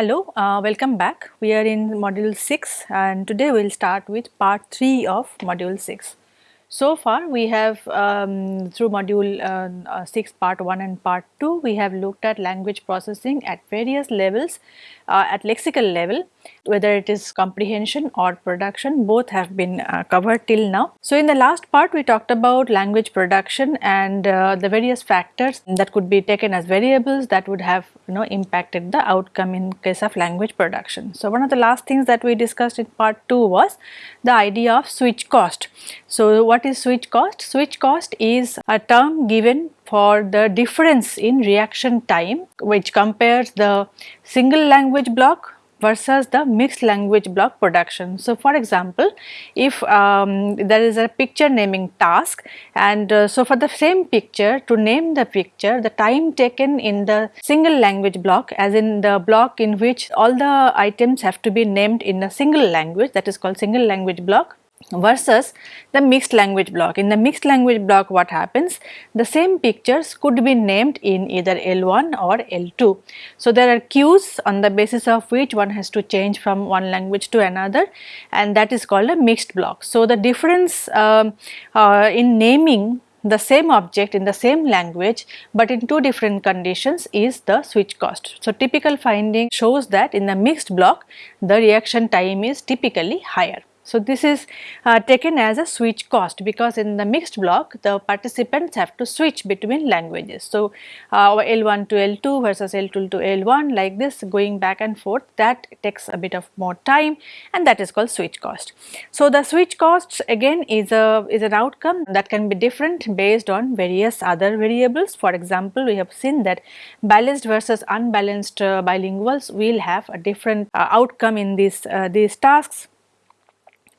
Hello, uh, welcome back. We are in module 6 and today we will start with part 3 of module 6. So far we have um, through module uh, uh, 6 part 1 and part 2 we have looked at language processing at various levels uh, at lexical level whether it is comprehension or production both have been uh, covered till now. So in the last part we talked about language production and uh, the various factors that could be taken as variables that would have you know impacted the outcome in case of language production. So one of the last things that we discussed in part 2 was the idea of switch cost. So what is switch cost? Switch cost is a term given for the difference in reaction time which compares the single language block versus the mixed language block production. So, for example, if um, there is a picture naming task and uh, so for the same picture to name the picture the time taken in the single language block as in the block in which all the items have to be named in a single language that is called single language block versus the mixed language block. In the mixed language block what happens? The same pictures could be named in either L1 or L2. So there are cues on the basis of which one has to change from one language to another and that is called a mixed block. So the difference um, uh, in naming the same object in the same language but in two different conditions is the switch cost. So typical finding shows that in the mixed block the reaction time is typically higher. So, this is uh, taken as a switch cost because in the mixed block the participants have to switch between languages. So, uh, L1 to L2 versus L2 to L1 like this going back and forth that takes a bit of more time and that is called switch cost. So, the switch costs again is a is an outcome that can be different based on various other variables. For example, we have seen that balanced versus unbalanced uh, bilinguals will have a different uh, outcome in these uh, these tasks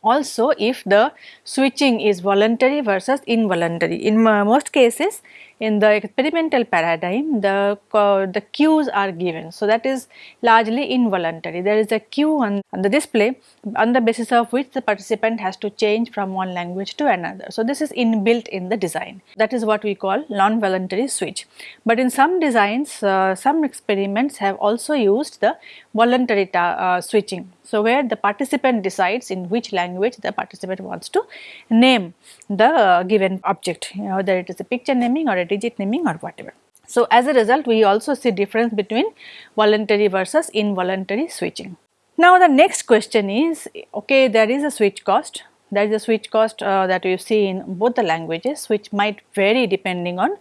also if the switching is voluntary versus involuntary. In most cases in the experimental paradigm the, uh, the cues are given. So, that is largely involuntary. There is a cue on, on the display on the basis of which the participant has to change from one language to another. So, this is inbuilt in the design. That is what we call non-voluntary switch. But in some designs, uh, some experiments have also used the voluntary uh, switching. So, where the participant decides in which language the participant wants to name the uh, given object, you know, whether it is a picture naming or a digit naming or whatever. So, as a result we also see difference between voluntary versus involuntary switching. Now, the next question is okay there is a switch cost there is a switch cost uh, that you see in both the languages which might vary depending on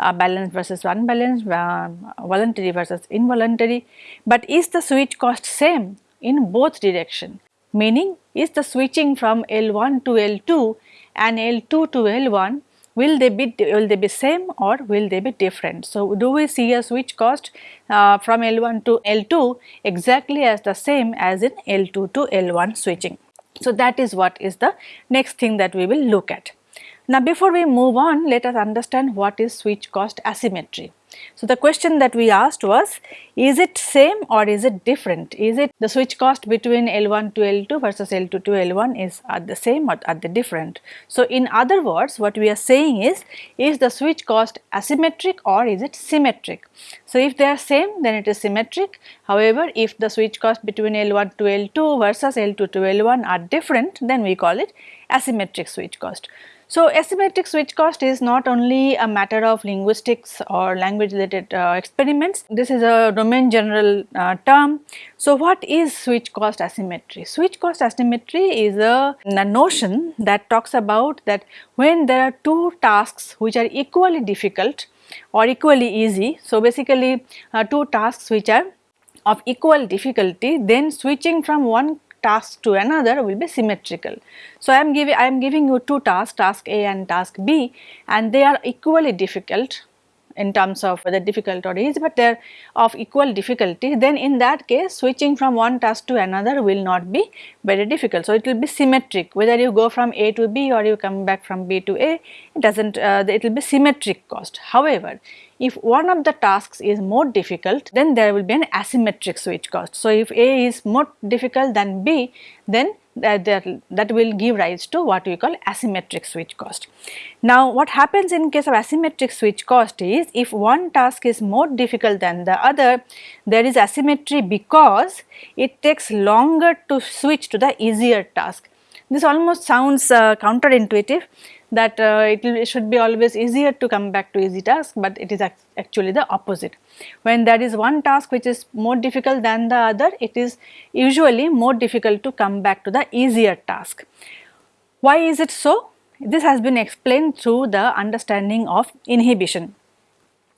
uh, balanced versus unbalanced, uh, voluntary versus involuntary. But is the switch cost same in both direction? Meaning is the switching from L1 to L2 and L2 to L1 will they be will they be same or will they be different. So, do we see a switch cost uh, from L1 to L2 exactly as the same as in L2 to L1 switching. So, that is what is the next thing that we will look at. Now, before we move on let us understand what is switch cost asymmetry. So, the question that we asked was is it same or is it different? Is it the switch cost between L1 to L2 versus L2 to L1 is at the same or at the different? So, in other words what we are saying is is the switch cost asymmetric or is it symmetric? So, if they are same then it is symmetric however if the switch cost between L1 to L2 versus L2 to L1 are different then we call it asymmetric switch cost. So, asymmetric switch cost is not only a matter of linguistics or language related uh, experiments, this is a domain general uh, term. So, what is switch cost asymmetry? Switch cost asymmetry is a, a, notion that talks about that when there are two tasks which are equally difficult or equally easy. So, basically uh, two tasks which are of equal difficulty then switching from one task to another will be symmetrical. So, I am giving I am giving you two tasks task A and task B and they are equally difficult in terms of whether difficult or easy but they are of equal difficulty then in that case switching from one task to another will not be very difficult. So, it will be symmetric whether you go from A to B or you come back from B to A it does not uh, it will be symmetric cost. However, if one of the tasks is more difficult then there will be an asymmetric switch cost. So, if A is more difficult than B then that, that, that will give rise to what we call asymmetric switch cost. Now what happens in case of asymmetric switch cost is if one task is more difficult than the other there is asymmetry because it takes longer to switch to the easier task. This almost sounds uh, counterintuitive that uh, it, it, should be always easier to come back to easy task but it is actually the opposite. When there is one task which is more difficult than the other it is usually more difficult to come back to the easier task. Why is it so? This has been explained through the understanding of inhibition.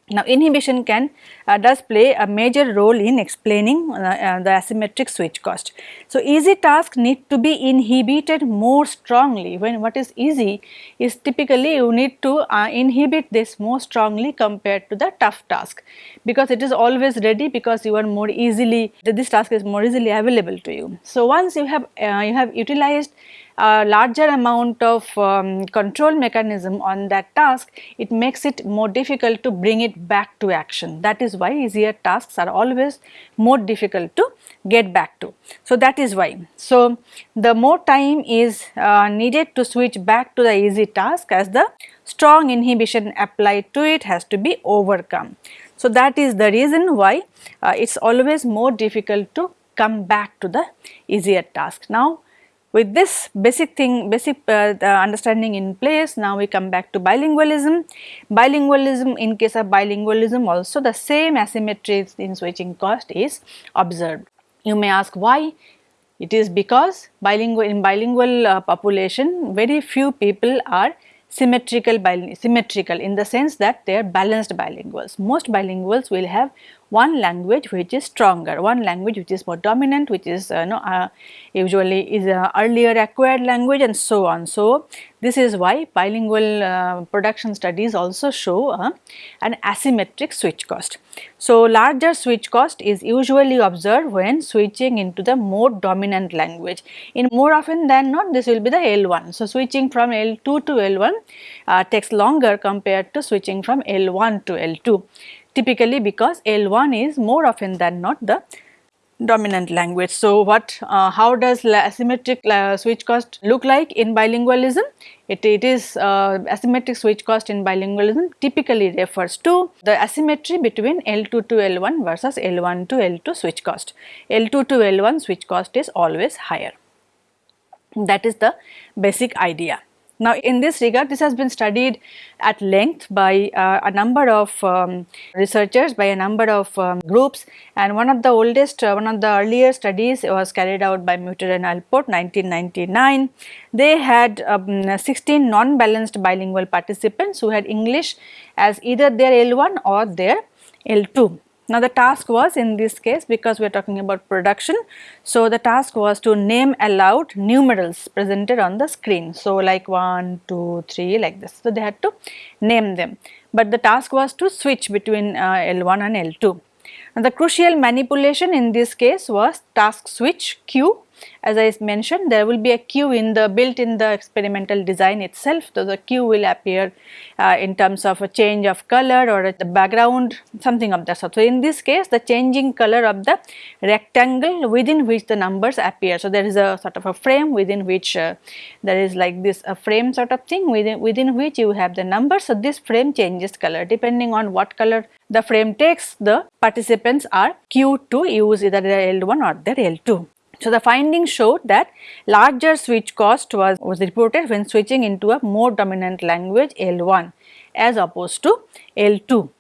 Now inhibition can uh, does play a major role in explaining uh, uh, the asymmetric switch cost. So easy tasks need to be inhibited more strongly when what is easy is typically you need to uh, inhibit this more strongly compared to the tough task because it is always ready because you are more easily this task is more easily available to you. So once you have uh, you have utilized a larger amount of um, control mechanism on that task, it makes it more difficult to bring it back to action. That is why easier tasks are always more difficult to get back to. So, that is why. So, the more time is uh, needed to switch back to the easy task as the strong inhibition applied to it has to be overcome. So, that is the reason why uh, it is always more difficult to come back to the easier task. Now, with this basic thing, basic uh, understanding in place, now we come back to bilingualism. Bilingualism, in case of bilingualism also the same asymmetry in switching cost is observed. You may ask why? It is because bilingual in bilingual uh, population very few people are symmetrical symmetrical in the sense that they are balanced bilinguals. Most bilinguals will have one language which is stronger, one language which is more dominant, which is uh, know, uh, usually is a earlier acquired language and so on. So, this is why bilingual uh, production studies also show uh, an asymmetric switch cost. So, larger switch cost is usually observed when switching into the more dominant language. In more often than not this will be the L1. So, switching from L2 to L1 uh, takes longer compared to switching from L1 to L2 typically because L1 is more often than not the dominant language. So, what uh, how does asymmetric switch cost look like in bilingualism? It, it is uh, asymmetric switch cost in bilingualism typically refers to the asymmetry between L2 to L1 versus L1 to L2 switch cost. L2 to L1 switch cost is always higher. That is the basic idea. Now, in this regard, this has been studied at length by uh, a number of um, researchers, by a number of um, groups and one of the oldest, uh, one of the earlier studies was carried out by Meuter and Allport 1999. They had um, 16 non-balanced bilingual participants who had English as either their L1 or their L2 now the task was in this case because we are talking about production. So the task was to name aloud numerals presented on the screen. So like 1, 2, 3 like this. So they had to name them. But the task was to switch between uh, L1 and L2. Now the crucial manipulation in this case was task switch cue as I mentioned there will be a cue in the built in the experimental design itself so the cue will appear uh, in terms of a change of color or the background something of that sort. So, in this case the changing color of the rectangle within which the numbers appear. So, there is a sort of a frame within which uh, there is like this a frame sort of thing within, within which you have the numbers. So, this frame changes color depending on what color the frame takes the participants are cued to use either their L1 or their L2. So, the findings showed that larger switch cost was, was reported when switching into a more dominant language L1 as opposed to L2.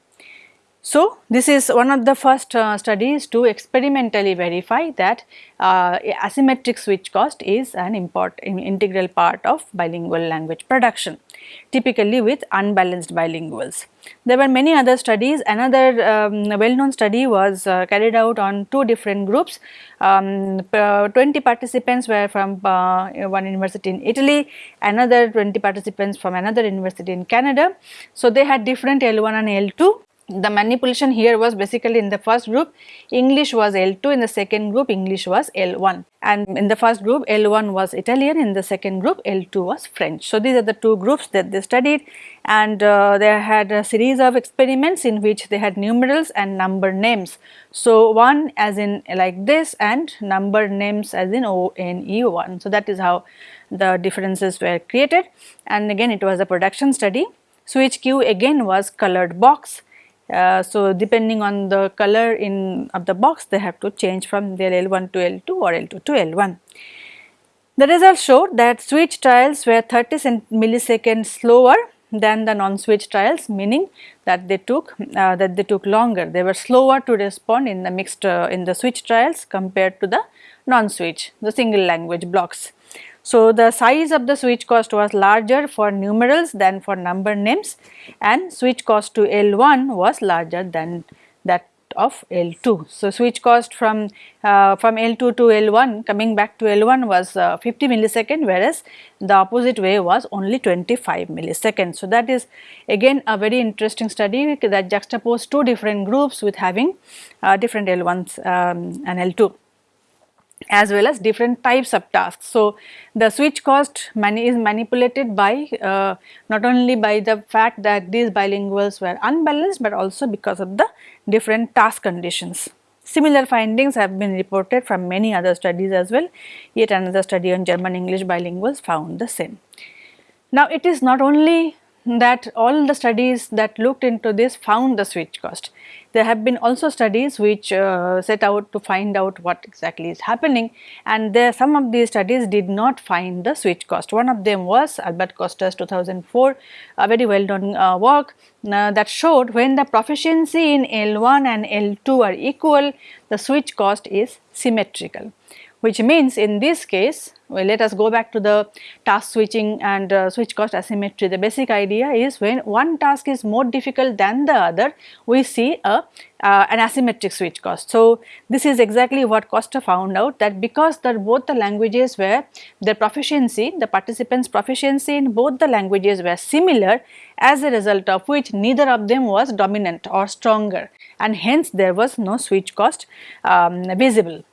So, this is one of the first uh, studies to experimentally verify that uh, asymmetric switch cost is an important integral part of bilingual language production, typically with unbalanced bilinguals. There were many other studies, another um, well known study was uh, carried out on two different groups, um, 20 participants were from uh, one university in Italy, another 20 participants from another university in Canada. So, they had different L1 and L2 the manipulation here was basically in the first group English was L2 in the second group English was L1 and in the first group L1 was Italian in the second group L2 was French. So, these are the two groups that they studied and uh, they had a series of experiments in which they had numerals and number names. So, one as in like this and number names as in O N E 1. So, that is how the differences were created and again it was a production study. Switch cue again was colored box uh, so, depending on the color in of the box they have to change from their L1 to L2 or L2 to L1. The results showed that switch trials were 30 milliseconds slower than the non-switch trials meaning that they took uh, that they took longer they were slower to respond in the mixed uh, in the switch trials compared to the non-switch the single language blocks. So, the size of the switch cost was larger for numerals than for number names and switch cost to L1 was larger than that of L2. So, switch cost from uh, from L2 to L1 coming back to L1 was uh, 50 millisecond whereas the opposite way was only 25 milliseconds. So, that is again a very interesting study that juxtaposed two different groups with having uh, different L1s um, and L2 as well as different types of tasks. So, the switch cost mani is manipulated by uh, not only by the fact that these bilinguals were unbalanced, but also because of the different task conditions. Similar findings have been reported from many other studies as well, yet another study on German English bilinguals found the same. Now, it is not only that all the studies that looked into this found the switch cost. There have been also studies which uh, set out to find out what exactly is happening and there some of these studies did not find the switch cost. One of them was Albert Costa's 2004 a very well done uh, work uh, that showed when the proficiency in L1 and L2 are equal the switch cost is symmetrical which means in this case well, let us go back to the task switching and uh, switch cost asymmetry. The basic idea is when one task is more difficult than the other, we see a uh, an asymmetric switch cost. So, this is exactly what Costa found out that because the, both the languages were the proficiency, the participants proficiency in both the languages were similar as a result of which neither of them was dominant or stronger and hence there was no switch cost um, visible.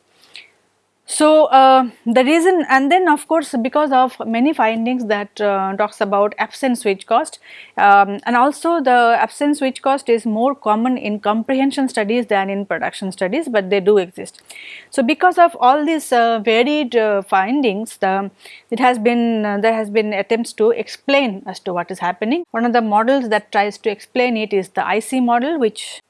So, uh, the reason and then of course, because of many findings that uh, talks about absent switch cost um, and also the absent switch cost is more common in comprehension studies than in production studies, but they do exist. So, because of all these uh, varied uh, findings, the, it has been uh, there has been attempts to explain as to what is happening. One of the models that tries to explain it is the IC model which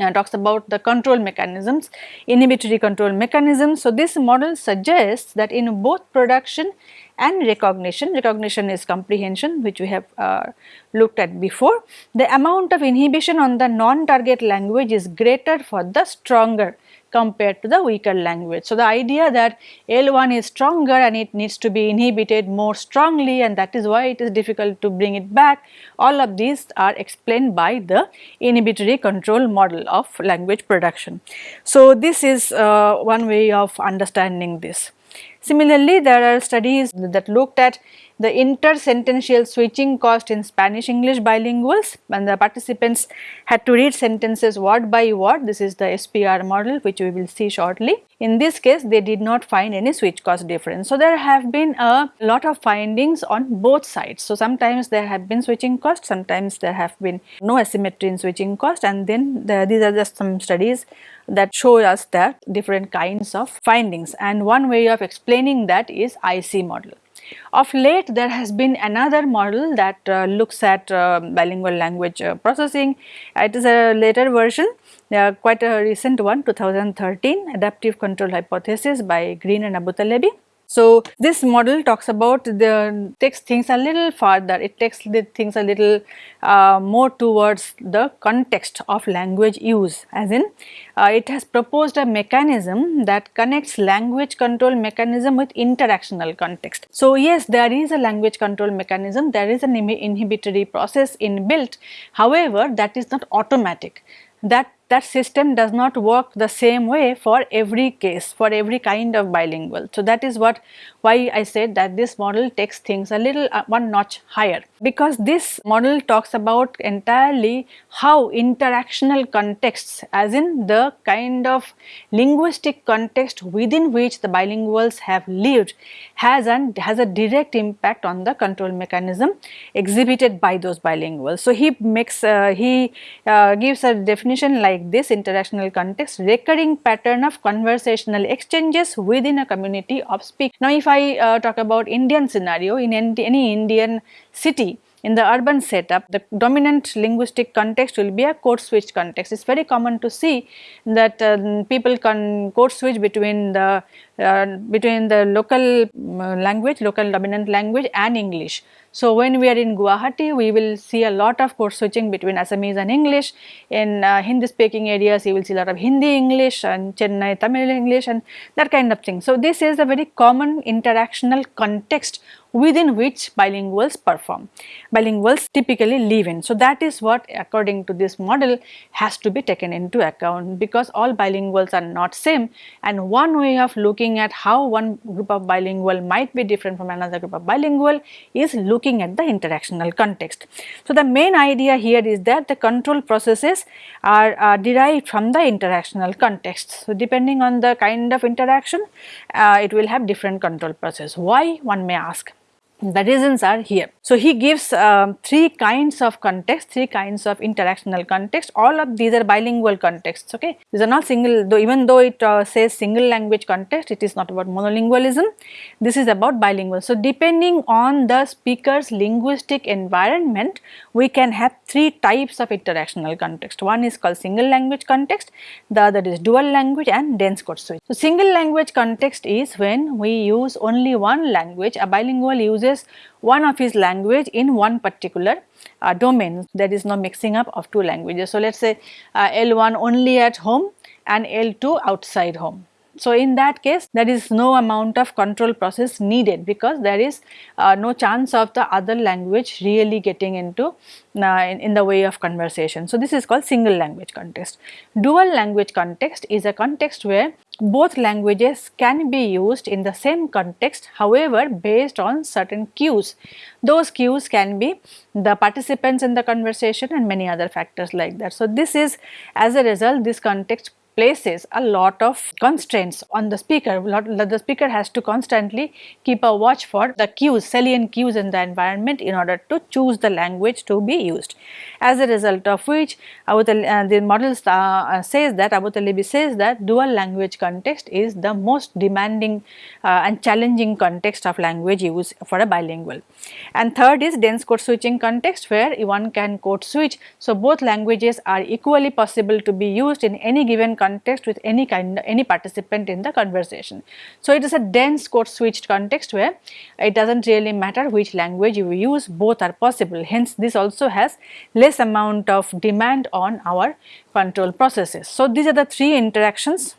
uh, talks about the control mechanisms, inhibitory control mechanisms. So, this model suggests that in both production and recognition, recognition is comprehension which we have uh, looked at before, the amount of inhibition on the non-target language is greater for the stronger compared to the weaker language. So, the idea that L1 is stronger and it needs to be inhibited more strongly and that is why it is difficult to bring it back, all of these are explained by the inhibitory control model of language production. So, this is uh, one way of understanding this. Similarly, there are studies that looked at the intersentential switching cost in Spanish English bilinguals and the participants had to read sentences word by word. This is the SPR model which we will see shortly. In this case, they did not find any switch cost difference. So, there have been a lot of findings on both sides. So, sometimes there have been switching cost, sometimes there have been no asymmetry in switching cost and then the, these are just some studies that show us that different kinds of findings and one way of explaining that is IC model. Of late there has been another model that uh, looks at uh, bilingual language uh, processing. It is a later version, uh, quite a recent one 2013 adaptive control hypothesis by Green and Abutalebi. So, this model talks about the takes things a little farther, it takes the things a little uh, more towards the context of language use as in uh, it has proposed a mechanism that connects language control mechanism with interactional context. So, yes there is a language control mechanism, there is an inhibitory process inbuilt, however that is not automatic. That that system does not work the same way for every case, for every kind of bilingual. So, that is what why I said that this model takes things a little uh, one notch higher because this model talks about entirely how interactional contexts as in the kind of linguistic context within which the bilinguals have lived has and has a direct impact on the control mechanism exhibited by those bilinguals. So, he makes uh, he uh, gives a definition like this interactional context recurring pattern of conversational exchanges within a community of speak. Now, if I uh, talk about Indian scenario in any Indian city in the urban setup, the dominant linguistic context will be a code switch context. It is very common to see that uh, people can code switch between the uh, between the local uh, language, local dominant language and English. So, when we are in Guwahati, we will see a lot of code switching between Assamese and English. In uh, Hindi speaking areas, you will see a lot of Hindi English and Chennai Tamil English and that kind of thing. So, this is a very common interactional context within which bilinguals perform. Bilinguals typically live in. So, that is what according to this model has to be taken into account because all bilinguals are not same and one way of looking at how one group of bilingual might be different from another group of bilingual is looking at the interactional context. So, the main idea here is that the control processes are, are derived from the interactional context. So, depending on the kind of interaction uh, it will have different control process. Why one may ask? The reasons are here. So, he gives um, three kinds of context, three kinds of interactional context, all of these are bilingual contexts, okay. These are not single, though even though it uh, says single language context, it is not about monolingualism, this is about bilingual. So, depending on the speaker's linguistic environment, we can have three types of interactional context. One is called single language context, the other is dual language and dense code switch. So, single language context is when we use only one language, a bilingual uses uses one of his language in one particular uh, domain there is no mixing up of two languages. So, let us say uh, L1 only at home and L2 outside home. So, in that case there is no amount of control process needed because there is uh, no chance of the other language really getting into uh, in, in, the way of conversation. So, this is called single language context. Dual language context is a context where both languages can be used in the same context however based on certain cues. Those cues can be the participants in the conversation and many other factors like that. So, this is as a result this context places a lot of constraints on the speaker. The speaker has to constantly keep a watch for the cues, salient cues in the environment in order to choose the language to be used. As a result of which, uh, the model uh, uh, says that, Abutalebi says that dual language context is the most demanding uh, and challenging context of language use for a bilingual. And third is dense code switching context where one can code switch. So, both languages are equally possible to be used in any given context with any kind any participant in the conversation. So, it is a dense code switched context where it does not really matter which language you use both are possible hence this also has less amount of demand on our control processes. So, these are the three interactions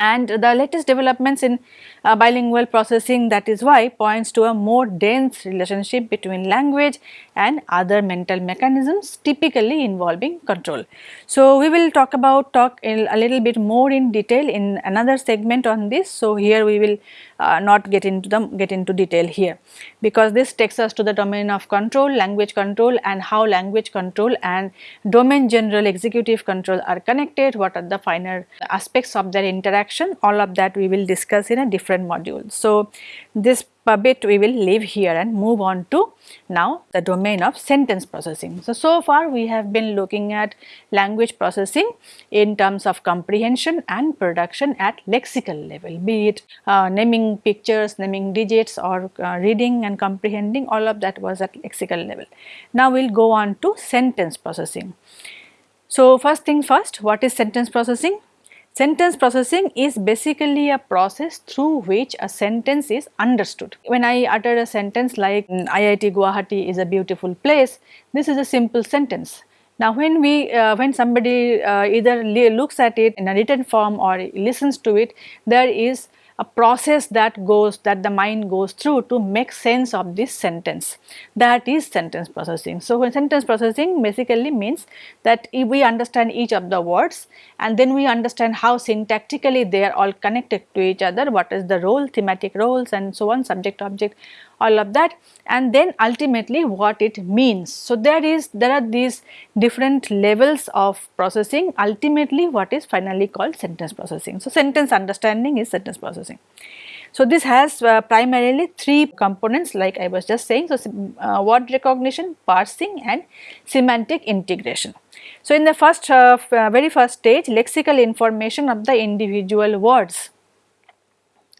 and the latest developments in uh, bilingual processing that is why points to a more dense relationship between language and other mental mechanisms typically involving control. So, we will talk about talk a little bit more in detail in another segment on this. So, here we will uh, not get into them get into detail here because this takes us to the domain of control language control and how language control and domain general executive control are connected what are the finer aspects of their interaction all of that we will discuss in a different module. So, this bit we will leave here and move on to now the domain of sentence processing. So, so far we have been looking at language processing in terms of comprehension and production at lexical level be it uh, naming pictures, naming digits or uh, reading and comprehending all of that was at lexical level. Now we will go on to sentence processing. So, first thing first what is sentence processing? Sentence processing is basically a process through which a sentence is understood. When I utter a sentence like mm, IIT Guwahati is a beautiful place, this is a simple sentence. Now when we, uh, when somebody uh, either looks at it in a written form or listens to it, there is a process that goes that the mind goes through to make sense of this sentence that is sentence processing. So, when sentence processing basically means that if we understand each of the words and then we understand how syntactically they are all connected to each other what is the role thematic roles and so on subject object all of that and then ultimately what it means. So, there is there are these different levels of processing ultimately what is finally called sentence processing. So, sentence understanding is sentence processing. So, this has uh, primarily three components like I was just saying. So, uh, word recognition, parsing and semantic integration. So, in the first uh, very first stage lexical information of the individual words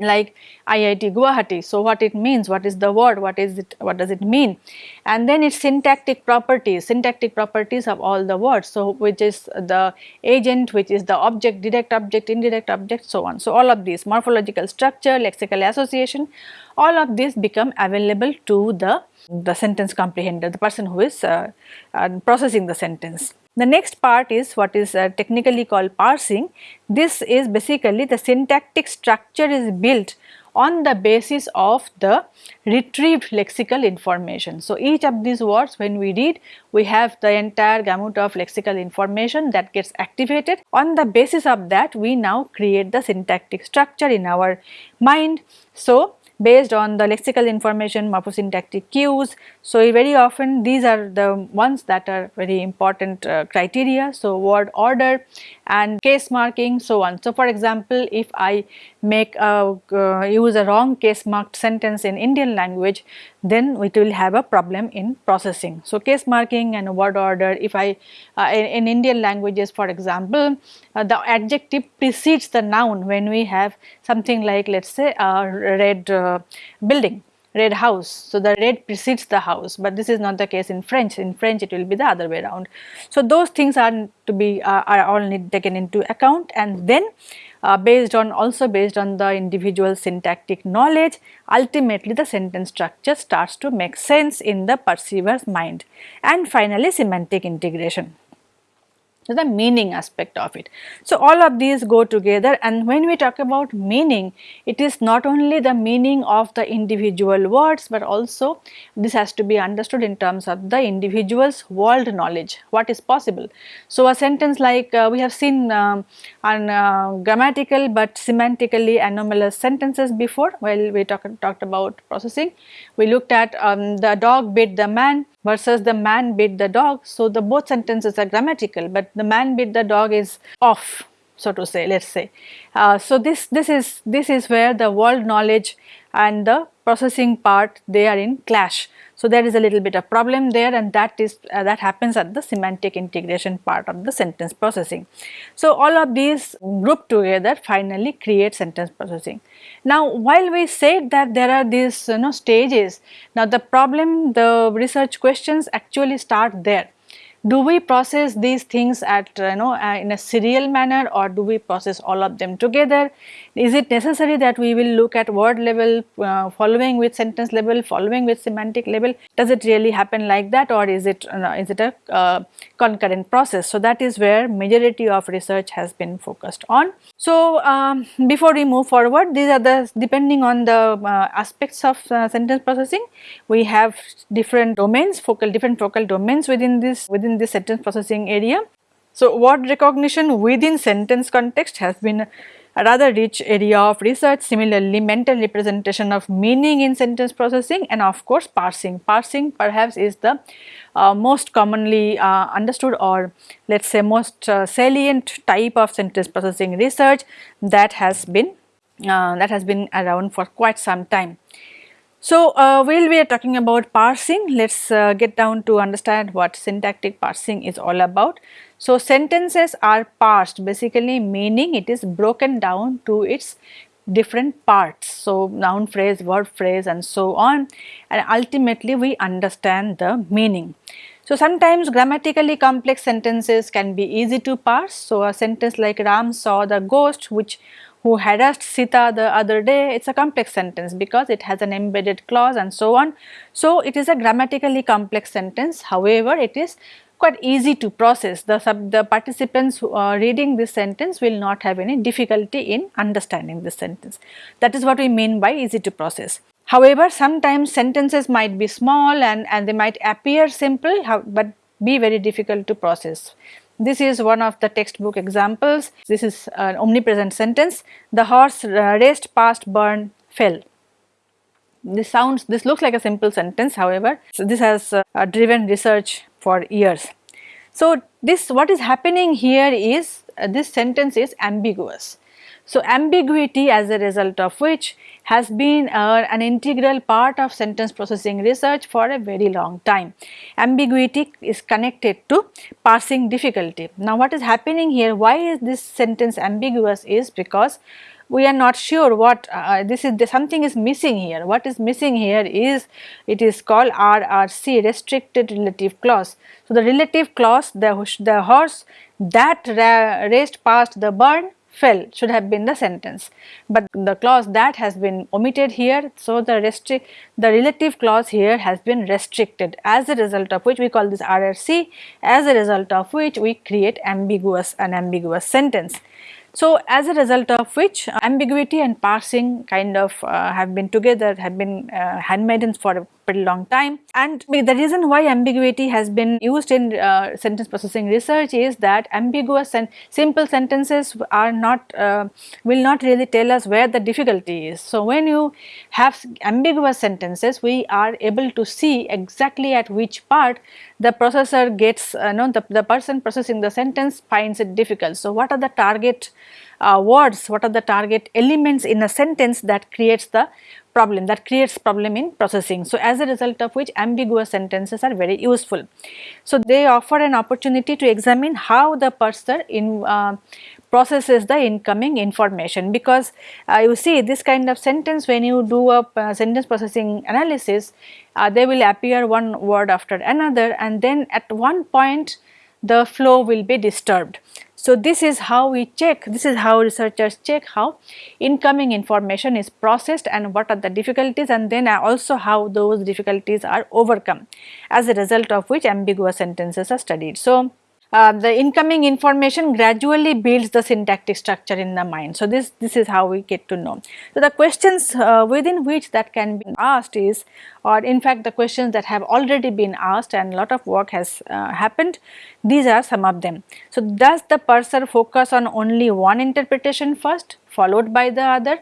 like IIT Guwahati. So, what it means, what is the word, what is it, what does it mean and then its syntactic properties, syntactic properties of all the words. So, which is the agent, which is the object, direct object, indirect object so on. So, all of these morphological structure, lexical association, all of these become available to the, the sentence comprehender, the person who is uh, uh, processing the sentence. The next part is what is uh, technically called parsing. This is basically the syntactic structure is built on the basis of the retrieved lexical information. So, each of these words when we read we have the entire gamut of lexical information that gets activated. On the basis of that we now create the syntactic structure in our mind. So, based on the lexical information morphosyntactic cues. So, very often these are the ones that are very important uh, criteria. So, word order and case marking so on. So, for example, if I make a uh, use a wrong case marked sentence in Indian language then it will have a problem in processing. So, case marking and word order if I uh, in, in, Indian languages for example uh, the adjective precedes the noun when we have something like let us say a red uh, building red house. So, the red precedes the house, but this is not the case in French. In French, it will be the other way around. So, those things are to be uh, are all need taken into account and then uh, based on also based on the individual syntactic knowledge ultimately the sentence structure starts to make sense in the perceiver's mind and finally semantic integration so the meaning aspect of it. So all of these go together and when we talk about meaning, it is not only the meaning of the individual words but also this has to be understood in terms of the individual's world knowledge, what is possible. So a sentence like uh, we have seen um, on uh, grammatical but semantically anomalous sentences before while we talk, talked about processing. We looked at um, the dog bit the man versus the man bit the dog. So, the both sentences are grammatical, but the man bit the dog is off so to say let us say. Uh, so, this, this is this is where the world knowledge and the processing part they are in clash. So, there is a little bit of problem there and that is uh, that happens at the semantic integration part of the sentence processing. So, all of these grouped together finally create sentence processing. Now, while we said that there are these you know stages, now the problem the research questions actually start there do we process these things at you know uh, in a serial manner or do we process all of them together is it necessary that we will look at word level uh, following with sentence level following with semantic level? Does it really happen like that or is it uh, is it a uh, concurrent process? So that is where majority of research has been focused on. So um, before we move forward these are the depending on the uh, aspects of uh, sentence processing we have different domains focal different focal domains within this within this sentence processing area. So, word recognition within sentence context has been a rather rich area of research. Similarly, mental representation of meaning in sentence processing and of course parsing. Parsing perhaps is the uh, most commonly uh, understood or let us say most uh, salient type of sentence processing research that has been uh, that has been around for quite some time. So, uh, while we are talking about parsing, let us uh, get down to understand what syntactic parsing is all about. So, sentences are parsed basically meaning it is broken down to its different parts. So, noun phrase, verb phrase and so on and ultimately we understand the meaning. So, sometimes grammatically complex sentences can be easy to parse. So, a sentence like Ram saw the ghost which who harassed Sita the other day, it is a complex sentence because it has an embedded clause and so on. So, it is a grammatically complex sentence however, it is quite easy to process. The, sub, the participants who are reading this sentence will not have any difficulty in understanding this sentence. That is what we mean by easy to process. However, sometimes sentences might be small and, and they might appear simple but be very difficult to process. This is one of the textbook examples. This is an omnipresent sentence. The horse raced past burn fell. This sounds, this looks like a simple sentence however, so this has uh, driven research for years. So this what is happening here is uh, this sentence is ambiguous. So ambiguity as a result of which has been uh, an integral part of sentence processing research for a very long time. Ambiguity is connected to parsing difficulty. Now what is happening here, why is this sentence ambiguous is because we are not sure what uh, this is something is missing here. What is missing here is it is called RRC restricted relative clause. So, the relative clause the, the horse that raced past the barn fell should have been the sentence, but the clause that has been omitted here. So, the restrict the relative clause here has been restricted as a result of which we call this RRC as a result of which we create ambiguous an ambiguous sentence. So, as a result of which ambiguity and parsing kind of uh, have been together have been uh, handmaidens for a pretty long time and the reason why ambiguity has been used in uh, sentence processing research is that ambiguous and simple sentences are not uh, will not really tell us where the difficulty is. So, when you have ambiguous sentences we are able to see exactly at which part the processor gets uh, no the, the person processing the sentence finds it difficult. So, what are the target uh, words, what are the target elements in a sentence that creates the problem that creates problem in processing. So, as a result of which ambiguous sentences are very useful. So, they offer an opportunity to examine how the parser in uh, processes the incoming information because uh, you see this kind of sentence when you do a uh, sentence processing analysis uh, they will appear one word after another and then at one point the flow will be disturbed. So, this is how we check, this is how researchers check how incoming information is processed and what are the difficulties and then also how those difficulties are overcome as a result of which ambiguous sentences are studied. So, uh, the incoming information gradually builds the syntactic structure in the mind. So, this, this is how we get to know. So, the questions uh, within which that can be asked is or in fact the questions that have already been asked and a lot of work has uh, happened, these are some of them. So, does the parser focus on only one interpretation first followed by the other?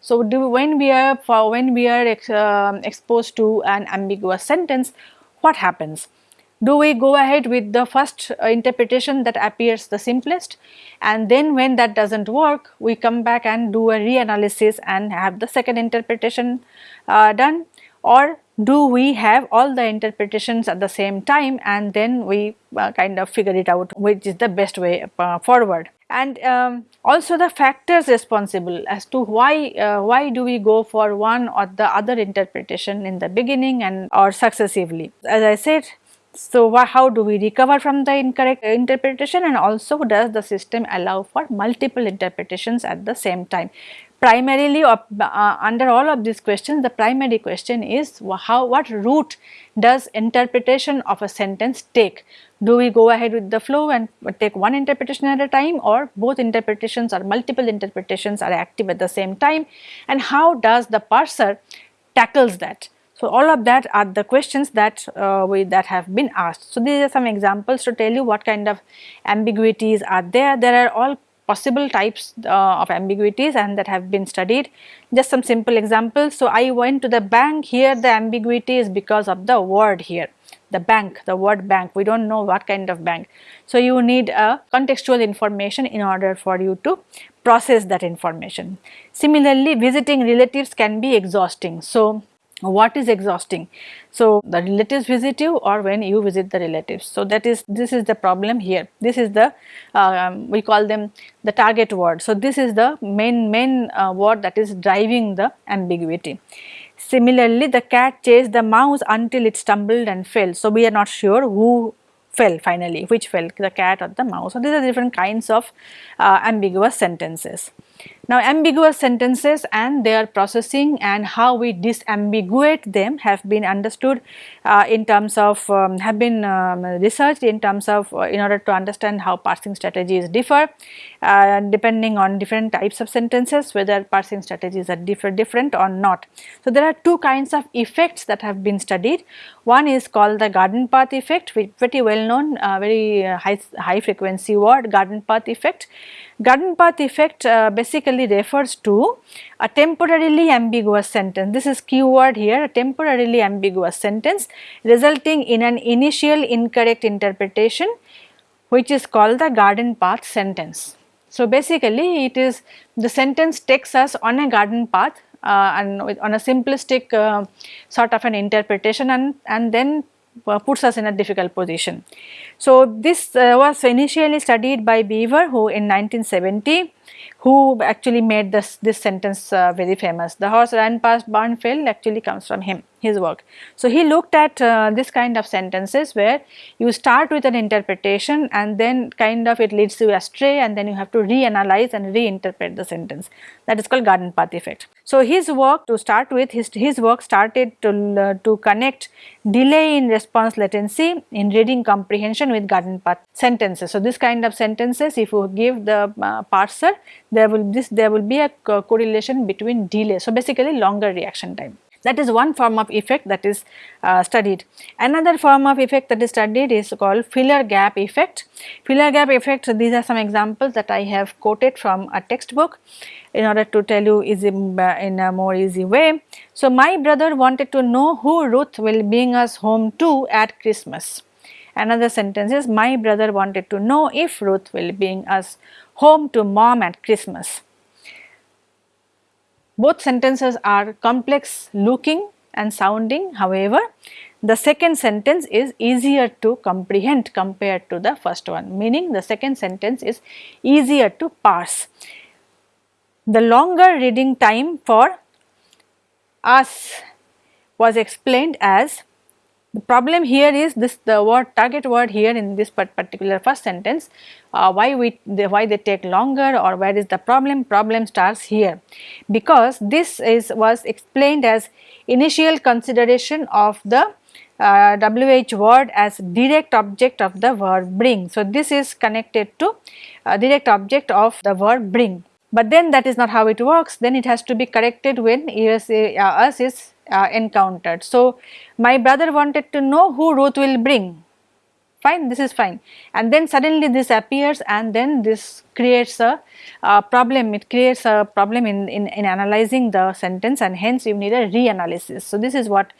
So, do, when we are when we are ex, uh, exposed to an ambiguous sentence, what happens? Do we go ahead with the first uh, interpretation that appears the simplest? And then when that does not work we come back and do a reanalysis and have the second interpretation uh, done. Or do we have all the interpretations at the same time and then we uh, kind of figure it out which is the best way uh, forward? And um, also the factors responsible as to why uh, why do we go for one or the other interpretation in the beginning and or successively. As i said so, how do we recover from the incorrect interpretation and also does the system allow for multiple interpretations at the same time? Primarily uh, under all of these questions the primary question is how what route does interpretation of a sentence take? Do we go ahead with the flow and take one interpretation at a time or both interpretations or multiple interpretations are active at the same time and how does the parser tackles that? So, all of that are the questions that uh, we that have been asked. So, these are some examples to tell you what kind of ambiguities are there. There are all possible types uh, of ambiguities and that have been studied. Just some simple examples. So, I went to the bank here the ambiguity is because of the word here the bank the word bank we do not know what kind of bank. So, you need a contextual information in order for you to process that information. Similarly, visiting relatives can be exhausting. So, what is exhausting? So the relatives visit you or when you visit the relatives. So that is this is the problem here. This is the um, we call them the target word. So this is the main main uh, word that is driving the ambiguity. Similarly the cat chased the mouse until it stumbled and fell. So we are not sure who fell finally which fell the cat or the mouse. So these are different kinds of uh, ambiguous sentences Now ambiguous sentences and their processing and how we disambiguate them have been understood uh, in terms of um, have been um, researched in terms of uh, in order to understand how parsing strategies differ uh, depending on different types of sentences whether parsing strategies are differ different or not. So there are two kinds of effects that have been studied. One is called the garden path effect which pretty well known uh, very high, high frequency word garden path effect Garden path effect uh, basically refers to a temporarily ambiguous sentence. This is keyword here, a temporarily ambiguous sentence resulting in an initial incorrect interpretation which is called the garden path sentence. So, basically it is the sentence takes us on a garden path uh, and on a simplistic uh, sort of an interpretation and, and then puts us in a difficult position. So, this uh, was initially studied by Bever who in 1970 who actually made this, this sentence uh, very famous. The horse ran past Barnfield actually comes from him his work. So, he looked at uh, this kind of sentences where you start with an interpretation and then kind of it leads you astray and then you have to reanalyze and reinterpret the sentence that is called garden path effect. So, his work to start with his, his work started to, uh, to connect delay in response latency in reading comprehension with garden path sentences. So, this kind of sentences if you give the uh, parser there will this there will be a co correlation between delay. So, basically longer reaction time. That is one form of effect that is uh, studied. Another form of effect that is studied is called filler gap effect. Filler gap effect, these are some examples that I have quoted from a textbook in order to tell you easy, uh, in a more easy way. So, my brother wanted to know who Ruth will bring us home to at Christmas. Another sentence is my brother wanted to know if Ruth will bring us home to mom at Christmas. Both sentences are complex looking and sounding however, the second sentence is easier to comprehend compared to the first one meaning the second sentence is easier to parse. The longer reading time for us was explained as the problem here is this the word target word here in this particular first sentence uh, why we the, why they take longer or where is the problem? Problem starts here. Because this is was explained as initial consideration of the uh, WH word as direct object of the verb bring. So, this is connected to uh, direct object of the verb bring, but then that is not how it works. Then it has to be corrected when us, uh, us is uh, encountered. So, my brother wanted to know who Ruth will bring fine this is fine and then suddenly this appears and then this creates a, a problem it creates a problem in, in, in analyzing the sentence and hence you need a reanalysis. So, this is what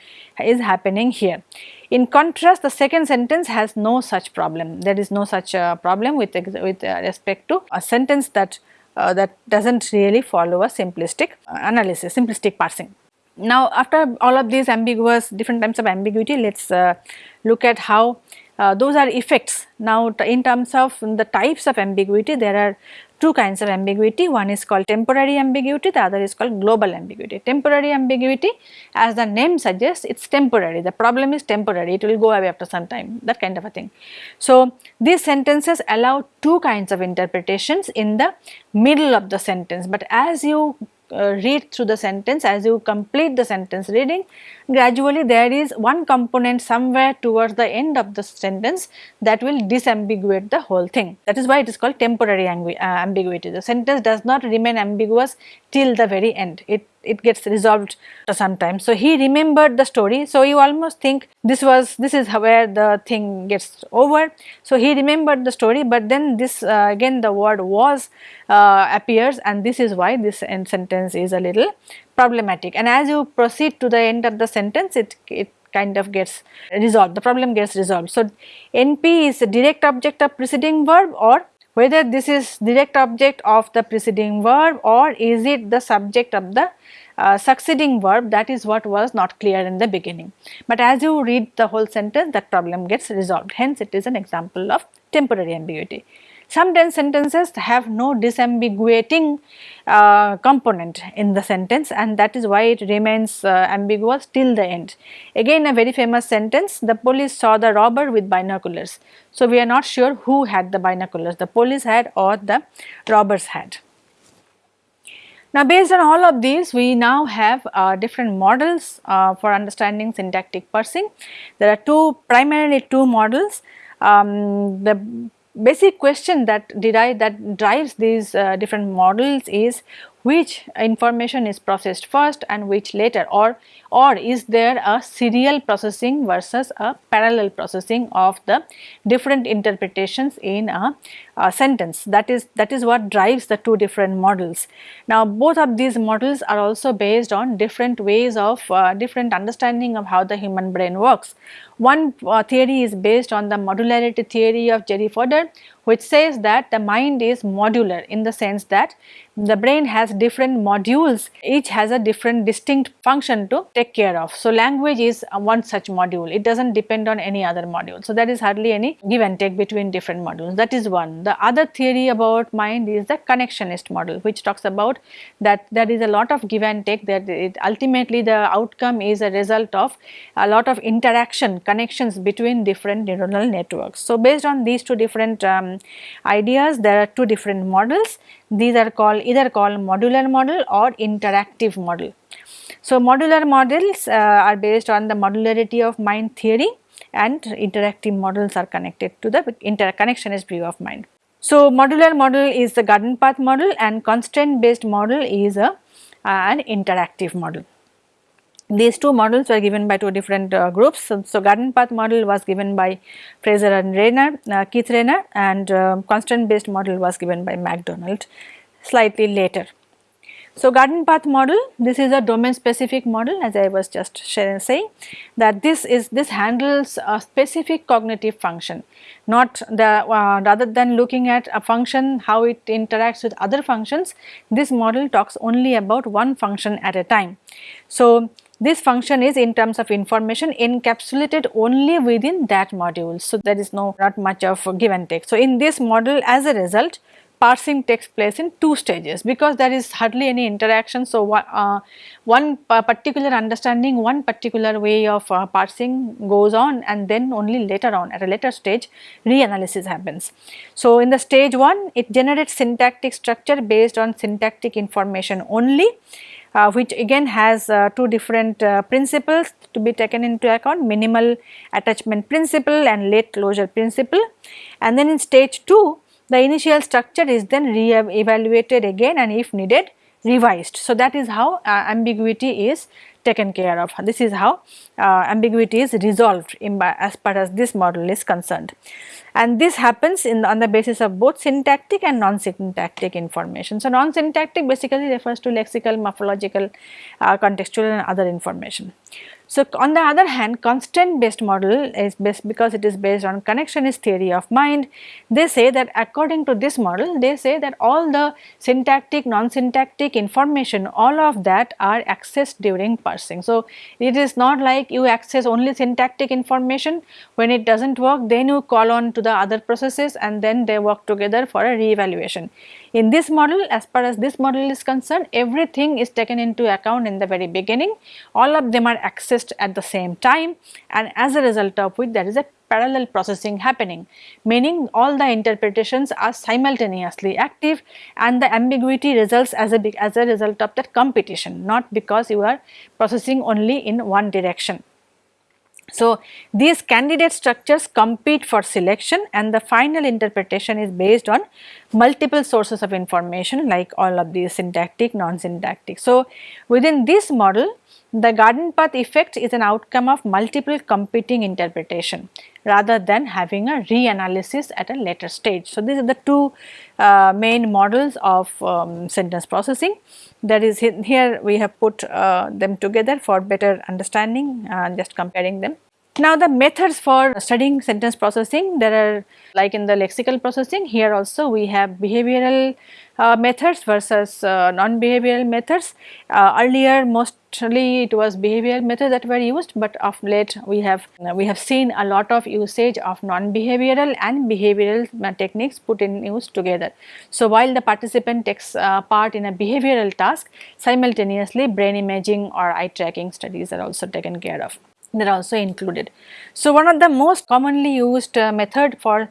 is happening here. In contrast the second sentence has no such problem there is no such uh, problem with, with uh, respect to a sentence that uh, that does not really follow a simplistic analysis simplistic parsing. Now after all of these ambiguous different types of ambiguity let us uh, look at how uh, those are effects. Now in terms of the types of ambiguity there are two kinds of ambiguity one is called temporary ambiguity the other is called global ambiguity. Temporary ambiguity as the name suggests it is temporary the problem is temporary it will go away after some time that kind of a thing. So these sentences allow two kinds of interpretations in the middle of the sentence but as you uh, read through the sentence. As you complete the sentence reading gradually there is one component somewhere towards the end of the sentence that will disambiguate the whole thing. That is why it is called temporary uh, ambiguity. The sentence does not remain ambiguous till the very end. It it gets resolved sometimes. So, he remembered the story. So, you almost think this was this is where the thing gets over. So, he remembered the story, but then this uh, again the word was uh, appears and this is why this end sentence is a little problematic. And as you proceed to the end of the sentence, it, it kind of gets resolved, the problem gets resolved. So, NP is a direct object of preceding verb or whether this is direct object of the preceding verb or is it the subject of the uh, succeeding verb that is what was not clear in the beginning. But as you read the whole sentence that problem gets resolved hence it is an example of temporary ambiguity. Some sentences have no disambiguating uh, component in the sentence and that is why it remains uh, ambiguous till the end. Again a very famous sentence, the police saw the robber with binoculars. So, we are not sure who had the binoculars, the police had or the robbers had. Now based on all of these we now have uh, different models uh, for understanding syntactic parsing. There are two primarily two models. Um, the basic question that derive that drives these uh, different models is which information is processed first and which later or or is there a serial processing versus a parallel processing of the different interpretations in a, a, sentence that is that is what drives the two different models. Now both of these models are also based on different ways of uh, different understanding of how the human brain works. One uh, theory is based on the modularity theory of Jerry Fodor which says that the mind is modular in the sense that the brain has different modules each has a different distinct function to take care of. So, language is one such module it does not depend on any other module. So, there is hardly any give and take between different modules that is one. The other theory about mind is the connectionist model which talks about that there is a lot of give and take that it ultimately the outcome is a result of a lot of interaction connections between different neuronal networks. So, based on these two different um, ideas there are two different models these are called either called modular model or interactive model. So, modular models uh, are based on the modularity of mind theory and interactive models are connected to the interconnectionist view of mind. So, modular model is the garden path model and constraint based model is a, uh, an interactive model. These two models were given by two different uh, groups. So, so, garden path model was given by Frazier and Rayner, uh, Keith Rayner and uh, constraint based model was given by MacDonald slightly later. So, garden path model this is a domain specific model as I was just sharing, saying that this is this handles a specific cognitive function not the uh, rather than looking at a function how it interacts with other functions this model talks only about one function at a time. So, this function is in terms of information encapsulated only within that module. So, there is no not much of give and take. So, in this model as a result parsing takes place in two stages because there is hardly any interaction. So, uh, one particular understanding, one particular way of uh, parsing goes on and then only later on at a later stage reanalysis happens. So, in the stage 1 it generates syntactic structure based on syntactic information only uh, which again has uh, two different uh, principles to be taken into account minimal attachment principle and late closure principle and then in stage 2 the initial structure is then re-evaluated again and if needed revised. So, that is how uh, ambiguity is taken care of. This is how uh, ambiguity is resolved in, as far as this model is concerned and this happens in on the basis of both syntactic and non-syntactic information. So, non-syntactic basically refers to lexical, morphological, uh, contextual and other information. So, on the other hand constraint based model is based because it is based on connectionist theory of mind. They say that according to this model they say that all the syntactic non-syntactic information all of that are accessed during parsing. So, it is not like you access only syntactic information when it does not work then you call on to the other processes and then they work together for a re-evaluation. In this model as far as this model is concerned everything is taken into account in the very beginning all of them are accessed at the same time and as a result of which there is a parallel processing happening meaning all the interpretations are simultaneously active and the ambiguity results as a as a result of that competition not because you are processing only in one direction. So, these candidate structures compete for selection and the final interpretation is based on multiple sources of information like all of these syntactic, non-syntactic. So, within this model the garden path effect is an outcome of multiple competing interpretation rather than having a reanalysis at a later stage. So, these are the two uh, main models of um, sentence processing that is here we have put uh, them together for better understanding and uh, just comparing them. Now the methods for studying sentence processing there are like in the lexical processing here also we have behavioral uh, methods versus uh, non-behavioral methods. Uh, earlier mostly it was behavioral methods that were used but of late we have we have seen a lot of usage of non-behavioral and behavioral uh, techniques put in use together. So while the participant takes uh, part in a behavioral task simultaneously brain imaging or eye tracking studies are also taken care of they are also included. So, one of the most commonly used uh, method for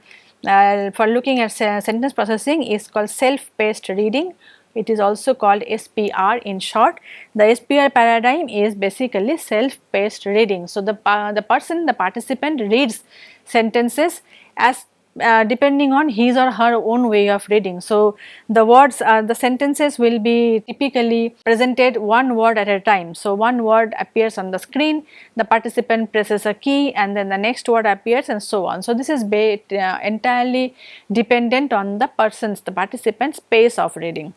uh, for looking at sentence processing is called self-paced reading it is also called SPR in short. The SPR paradigm is basically self-paced reading. So, the, uh, the person the participant reads sentences as uh, depending on his or her own way of reading. So, the words uh, the sentences will be typically presented one word at a time. So, one word appears on the screen, the participant presses a key and then the next word appears and so on. So, this is uh, entirely dependent on the person's the participant's pace of reading.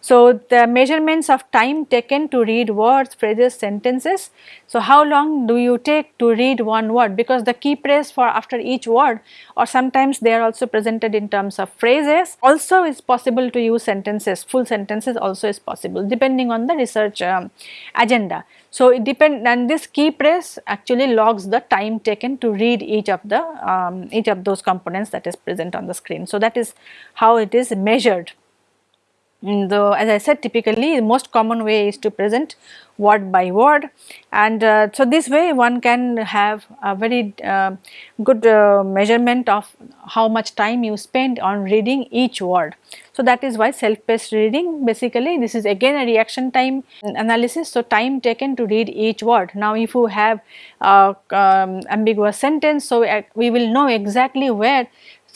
So, the measurements of time taken to read words, phrases, sentences. So, how long do you take to read one word because the key press for after each word or sometimes they are also presented in terms of phrases. Also is possible to use sentences, full sentences also is possible depending on the research um, agenda. So, it depend and this key press actually logs the time taken to read each of the um, each of those components that is present on the screen. So, that is how it is measured. The, as I said typically the most common way is to present word by word and uh, so this way one can have a very uh, good uh, measurement of how much time you spend on reading each word. So that is why self-paced reading basically this is again a reaction time analysis. So time taken to read each word. Now if you have um, ambiguous sentence so uh, we will know exactly where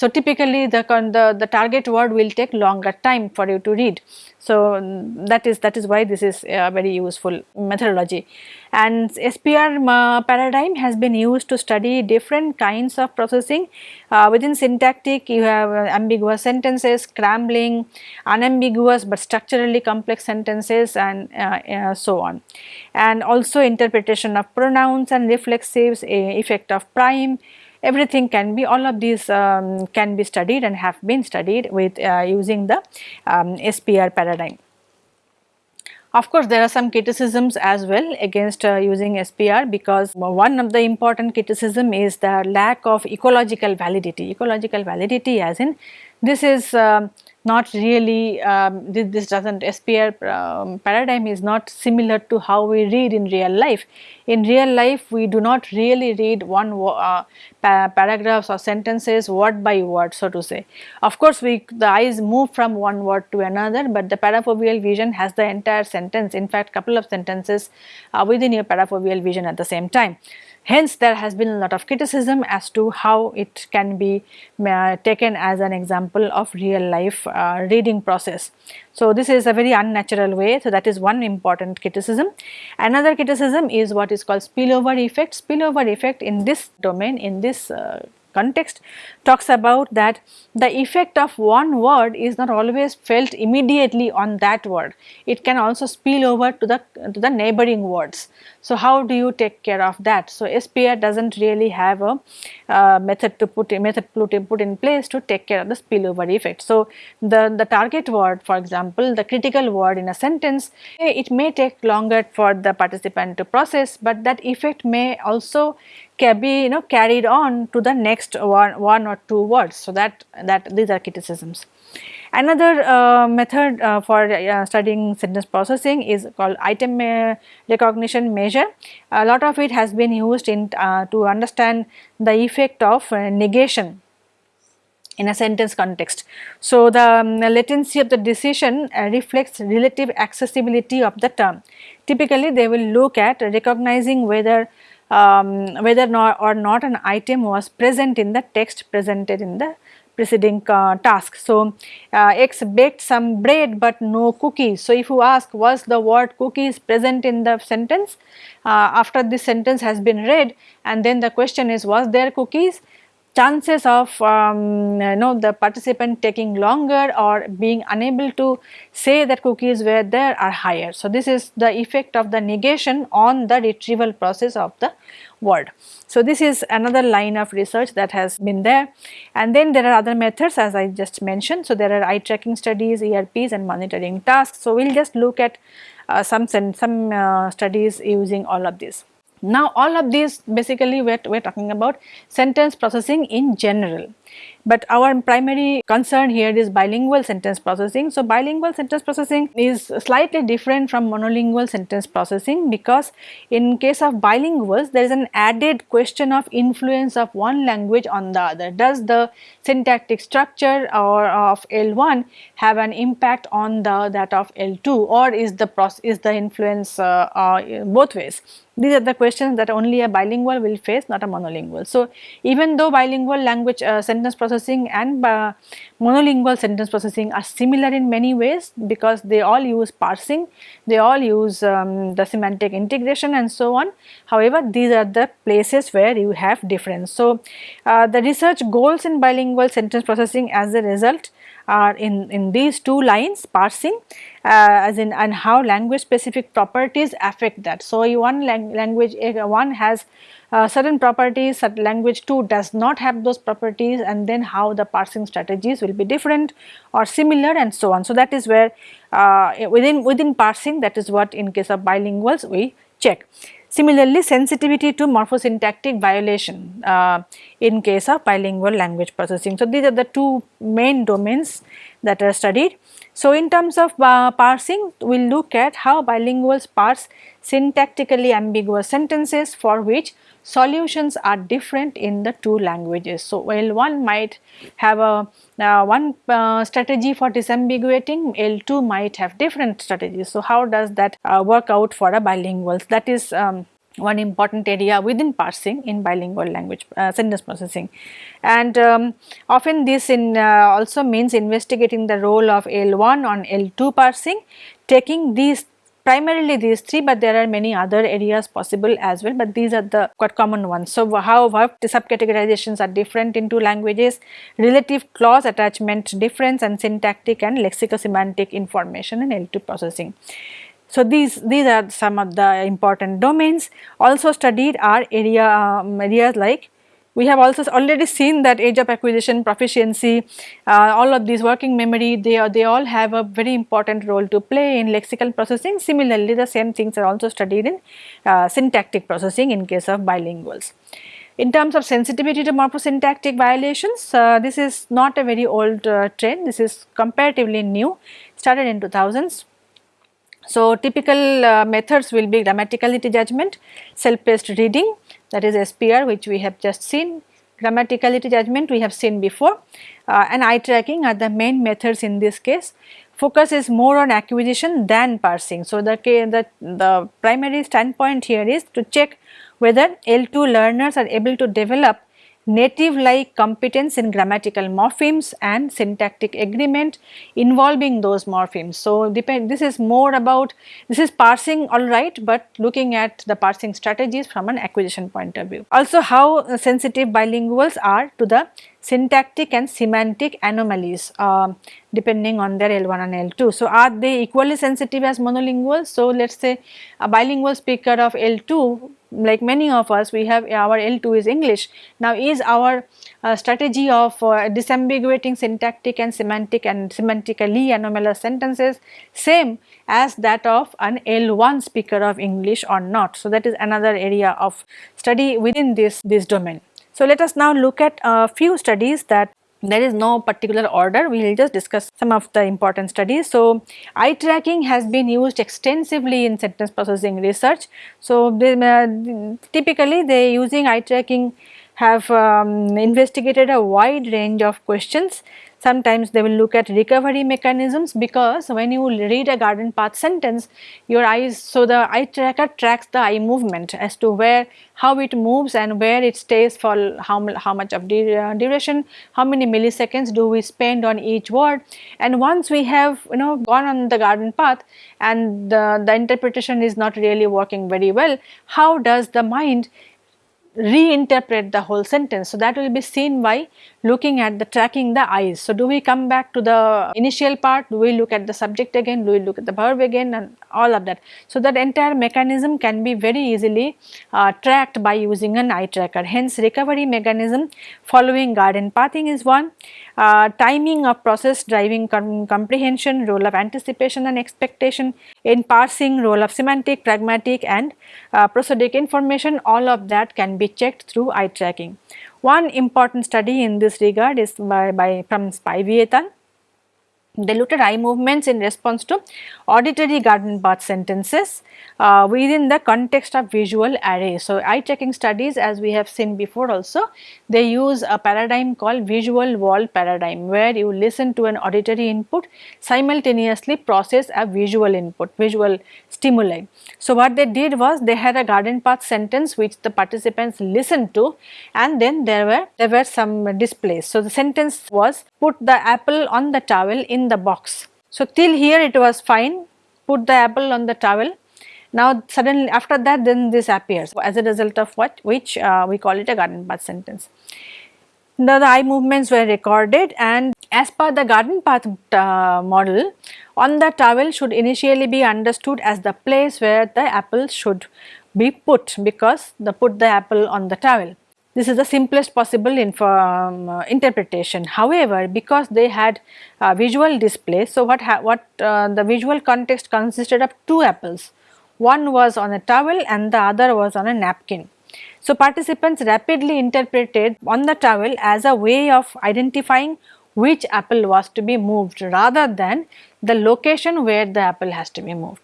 so, typically the, the, the target word will take longer time for you to read. So, that is that is why this is a very useful methodology and SPR uh, paradigm has been used to study different kinds of processing. Uh, within syntactic you have uh, ambiguous sentences, scrambling, unambiguous but structurally complex sentences and uh, uh, so on. And also interpretation of pronouns and reflexives, effect of prime, everything can be all of these um, can be studied and have been studied with uh, using the um, SPR paradigm. Of course, there are some criticisms as well against uh, using SPR because one of the important criticism is the lack of ecological validity. Ecological validity as in this is uh, not really um, this, this, doesn't SPR um, paradigm is not similar to how we read in real life. In real life we do not really read one uh, pa paragraphs or sentences word by word so to say. Of course we the eyes move from one word to another but the parafoveal vision has the entire sentence in fact couple of sentences uh, within your parafoveal vision at the same time. Hence, there has been a lot of criticism as to how it can be uh, taken as an example of real life uh, reading process. So, this is a very unnatural way. So, that is one important criticism. Another criticism is what is called spillover effect. Spillover effect in this domain, in this uh, context talks about that the effect of one word is not always felt immediately on that word. It can also spill over to the to the neighboring words. So, how do you take care of that? So, SPR does not really have a uh, method to put method put, put in place to take care of the spillover effect. So, the, the target word for example, the critical word in a sentence it may take longer for the participant to process, but that effect may also can be you know carried on to the next one, one or two words. So, that, that these are criticisms. Another uh, method uh, for uh, studying sentence processing is called item uh, recognition measure. A lot of it has been used in uh, to understand the effect of uh, negation in a sentence context. So, the um, latency of the decision reflects relative accessibility of the term. Typically, they will look at recognizing whether um, whether or not an item was present in the text presented in the preceding uh, task. So, uh, X baked some bread but no cookies. So, if you ask was the word cookies present in the sentence uh, after this sentence has been read and then the question is was there cookies chances of um, you know the participant taking longer or being unable to say that cookies were there are higher. So, this is the effect of the negation on the retrieval process of the word. So, this is another line of research that has been there and then there are other methods as I just mentioned. So, there are eye tracking studies, ERPs and monitoring tasks. So, we will just look at uh, some, some uh, studies using all of these. Now all of these basically we are talking about sentence processing in general but our primary concern here is bilingual sentence processing. So, bilingual sentence processing is slightly different from monolingual sentence processing because in case of bilinguals there is an added question of influence of one language on the other. Does the syntactic structure or of L1 have an impact on the that of L2 or is the process is the influence uh, uh, both ways. These are the questions that only a bilingual will face not a monolingual. So, even though bilingual language uh, sentence processing and uh, monolingual sentence processing are similar in many ways because they all use parsing, they all use um, the semantic integration and so on. However, these are the places where you have difference. So, uh, the research goals in bilingual sentence processing as a result are in, in these two lines parsing uh, as in and how language specific properties affect that. So, one lang language one has uh, certain properties certain language 2 does not have those properties and then how the parsing strategies will be different or similar and so on. So, that is where uh, within within parsing that is what in case of bilinguals we check. Similarly, sensitivity to morphosyntactic violation uh, in case of bilingual language processing. So, these are the two main domains that are studied. So, in terms of uh, parsing, we will look at how bilinguals parse syntactically ambiguous sentences for which solutions are different in the two languages. So, while one might have a uh, one uh, strategy for disambiguating, L2 might have different strategies. So, how does that uh, work out for a bilingual? That is um, one important area within parsing in bilingual language uh, sentence processing and um, often this in uh, also means investigating the role of L1 on L2 parsing taking these primarily these three but there are many other areas possible as well but these are the quite common ones. So, how verb subcategorizations are different in two languages, relative clause attachment difference and syntactic and lexicosemantic information in L2 processing. So, these, these are some of the important domains also studied are area um, areas like we have also already seen that age of acquisition, proficiency, uh, all of these working memory, they, are, they all have a very important role to play in lexical processing. Similarly, the same things are also studied in uh, syntactic processing in case of bilinguals. In terms of sensitivity to morphosyntactic violations, uh, this is not a very old uh, trend, this is comparatively new, started in 2000s. So, typical uh, methods will be grammaticality judgment, self-paced reading, that is SPR which we have just seen, grammaticality judgment we have seen before uh, and eye tracking are the main methods in this case. Focus is more on acquisition than parsing. So, the, the, the primary standpoint here is to check whether L2 learners are able to develop native like competence in grammatical morphemes and syntactic agreement involving those morphemes. So, depend this is more about this is parsing alright, but looking at the parsing strategies from an acquisition point of view. Also how sensitive bilinguals are to the syntactic and semantic anomalies uh, depending on their L1 and L2. So, are they equally sensitive as monolinguals? So, let us say a bilingual speaker of L2 like many of us we have our L2 is English. Now, is our uh, strategy of uh, disambiguating syntactic and semantic and semantically anomalous sentences same as that of an L1 speaker of English or not. So, that is another area of study within this, this domain. So, let us now look at a few studies that there is no particular order, we will just discuss some of the important studies. So, eye tracking has been used extensively in sentence processing research. So, they, uh, typically they using eye tracking have um, investigated a wide range of questions Sometimes they will look at recovery mechanisms because when you read a garden path sentence, your eyes, so the eye tracker tracks the eye movement as to where, how it moves and where it stays for how, how much of duration, how many milliseconds do we spend on each word. And once we have, you know, gone on the garden path and the, the interpretation is not really working very well, how does the mind reinterpret the whole sentence. So, that will be seen by looking at the tracking the eyes. So, do we come back to the initial part, do we look at the subject again, do we look at the verb again and all of that. So, that entire mechanism can be very easily uh, tracked by using an eye tracker. Hence, recovery mechanism following garden pathing is one, uh, timing of process driving com comprehension, role of anticipation and expectation, in parsing, role of semantic, pragmatic and uh, prosodic information, all of that can be checked through eye tracking. One important study in this regard is by, by from Spivey They looked at eye movements in response to auditory garden path sentences uh, within the context of visual array. So, eye checking studies as we have seen before also they use a paradigm called visual world paradigm where you listen to an auditory input simultaneously process a visual input visual stimuli. So, what they did was they had a garden path sentence which the participants listened to and then there were there were some displays. So, the sentence was put the apple on the towel in the box. So, till here it was fine put the apple on the towel now suddenly after that then this appears as a result of what which uh, we call it a garden path sentence. The, the, eye movements were recorded and as per the garden path uh, model on the towel should initially be understood as the place where the apple should be put because the put the apple on the towel. This is the simplest possible um, uh, interpretation. However, because they had uh, visual display, so what, what uh, the visual context consisted of two apples one was on a towel and the other was on a napkin. So, participants rapidly interpreted on the towel as a way of identifying which apple was to be moved rather than the location where the apple has to be moved.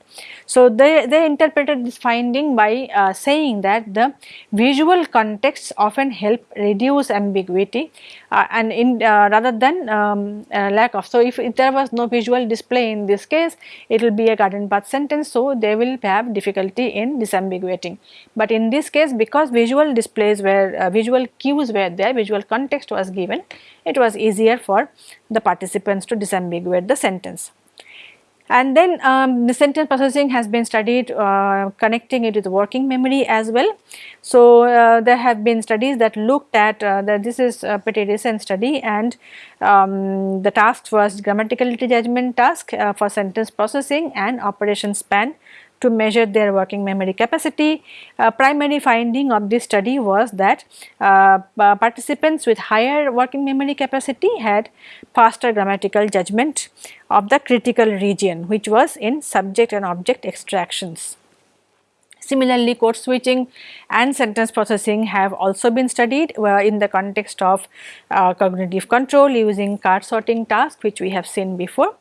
So, they, they interpreted this finding by uh, saying that the visual contexts often help reduce ambiguity uh, and in uh, rather than um, uh, lack of. So, if, if, there was no visual display in this case, it will be a garden path sentence. So, they will have difficulty in disambiguating. But in this case, because visual displays were uh, visual cues were there, visual context was given, it was easier for the participants to disambiguate the sentence. And then um, the sentence processing has been studied uh, connecting it with working memory as well. So, uh, there have been studies that looked at uh, that this is a pretty recent study and um, the task was grammatical judgment task uh, for sentence processing and operation span to measure their working memory capacity. Uh, primary finding of this study was that uh, participants with higher working memory capacity had faster grammatical judgment of the critical region which was in subject and object extractions. Similarly, code switching and sentence processing have also been studied uh, in the context of uh, cognitive control using card sorting task which we have seen before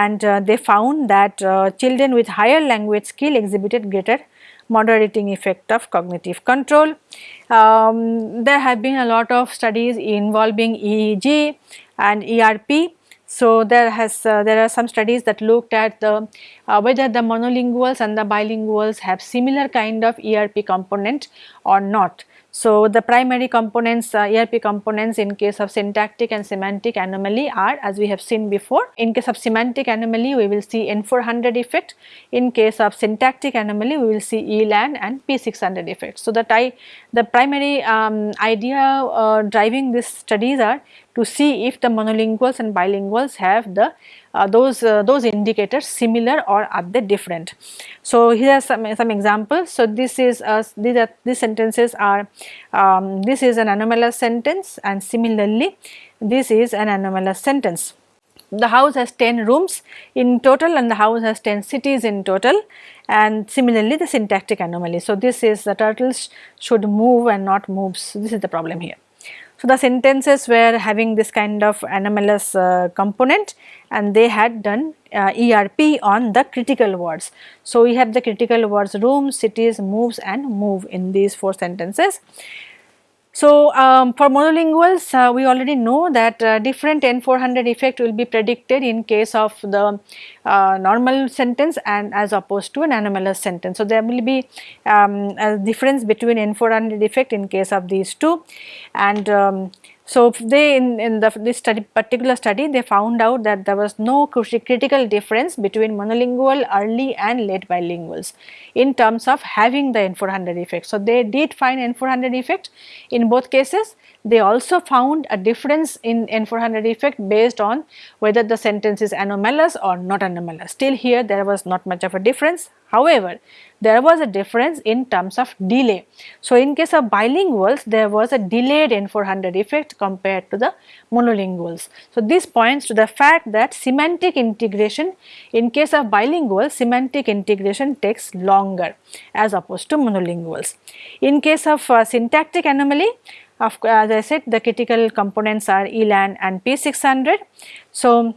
and uh, they found that uh, children with higher language skill exhibited greater moderating effect of cognitive control. Um, there have been a lot of studies involving EEG and ERP so, there has uh, there are some studies that looked at the uh, whether the monolinguals and the bilinguals have similar kind of ERP component or not. So, the primary components uh, ERP components in case of syntactic and semantic anomaly are as we have seen before. In case of semantic anomaly we will see N400 effect, in case of syntactic anomaly we will see ELAN and P600 effect. So, that I the primary um, idea uh, driving these studies are to see if the monolinguals and bilinguals have the uh, those uh, those indicators similar or are they different. So, here are some, some examples. So, this is uh, these are these sentences are um, this is an anomalous sentence and similarly this is an anomalous sentence. The house has 10 rooms in total and the house has 10 cities in total and similarly the syntactic anomaly. So, this is the turtles should move and not moves. This is the problem here. So, the sentences were having this kind of anomalous uh, component and they had done uh, ERP on the critical words. So, we have the critical words room, cities, moves and move in these 4 sentences. So, um, for monolinguals uh, we already know that uh, different N400 effect will be predicted in case of the uh, normal sentence and as opposed to an anomalous sentence. So, there will be um, a difference between N400 effect in case of these two and um, So, they in, in the this study particular study they found out that there was no critical difference between monolingual early and late bilinguals in terms of having the N400 effect. So, they did find N400 effect in both cases they also found a difference in N400 effect based on whether the sentence is anomalous or not anomalous. Still here there was not much of a difference. However, there was a difference in terms of delay. So, in case of bilinguals there was a delayed N400 effect compared to the monolinguals. So, this points to the fact that semantic integration in case of bilingual semantic integration takes longer as opposed to monolinguals. In case of uh, syntactic anomaly of as I said the critical components are ELAN and P600. So,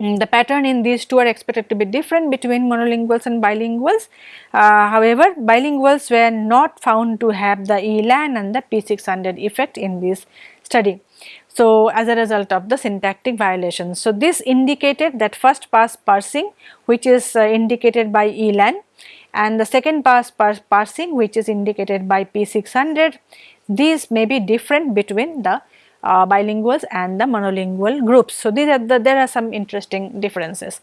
mm, the pattern in these two are expected to be different between monolinguals and bilinguals. Uh, however, bilinguals were not found to have the ELAN and the P600 effect in this study. So, as a result of the syntactic violations. So, this indicated that first pass parsing which is uh, indicated by ELAN and the second pass parsing which is indicated by P600 these may be different between the uh, bilinguals and the monolingual groups. So, these are the, there are some interesting differences.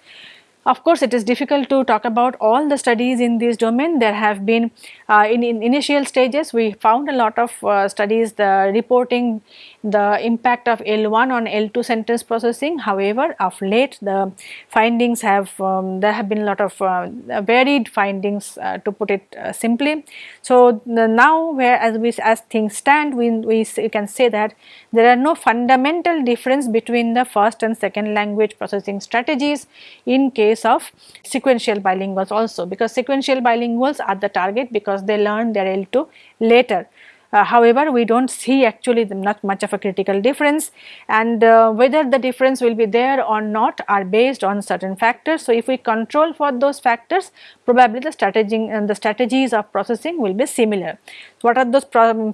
Of course, it is difficult to talk about all the studies in this domain. There have been uh, in, in, initial stages we found a lot of uh, studies the reporting the impact of L1 on L2 sentence processing. However, of late the findings have um, there have been a lot of uh, varied findings uh, to put it uh, simply. So, now where as we as things stand we, we can say that there are no fundamental difference between the first and second language processing strategies in case of sequential bilinguals also because sequential bilinguals are the target because they learn their L2 later. Uh, however, we do not see actually not much of a critical difference and uh, whether the difference will be there or not are based on certain factors. So, if we control for those factors probably the strategy and the strategies of processing will be similar. What are those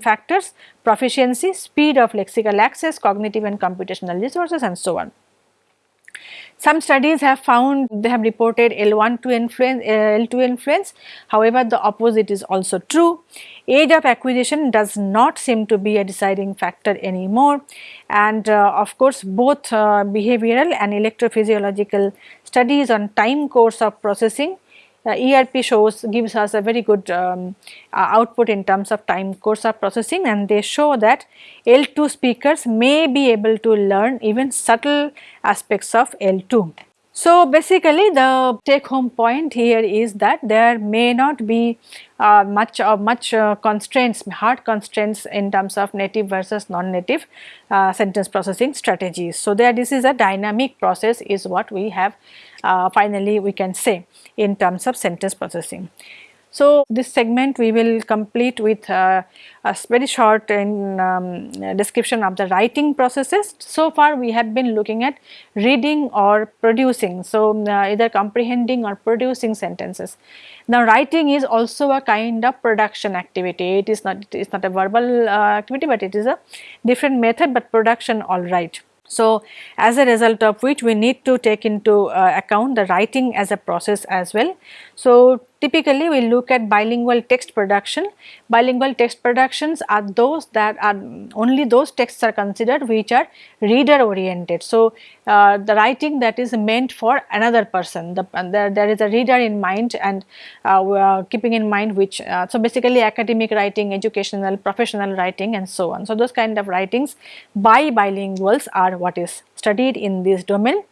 factors? Proficiency, speed of lexical access, cognitive and computational resources and so on. Some studies have found they have reported L1 to influence, uh, L2 influence. However, the opposite is also true. Age of acquisition does not seem to be a deciding factor anymore and uh, of course both uh, behavioral and electrophysiological studies on time course of processing uh, ERP shows gives us a very good um, uh, output in terms of time course of processing and they show that L2 speakers may be able to learn even subtle aspects of L2. So, basically the take home point here is that there may not be uh, much or much uh, constraints, hard constraints in terms of native versus non-native uh, sentence processing strategies. So, there this is a dynamic process is what we have uh, finally we can say in terms of sentence processing. So, this segment we will complete with uh, a very short in, um, description of the writing processes. So far we have been looking at reading or producing, so uh, either comprehending or producing sentences. Now writing is also a kind of production activity, it is not, it is not a verbal uh, activity but it is a different method but production alright. So, as a result of which we need to take into uh, account the writing as a process as well. So, Typically, we look at bilingual text production. Bilingual text productions are those that are only those texts are considered which are reader oriented. So, uh, the writing that is meant for another person, the, there, there is a reader in mind and uh, keeping in mind which, uh, so basically academic writing, educational, professional writing and so on. So, those kind of writings by bilinguals are what is studied in this domain.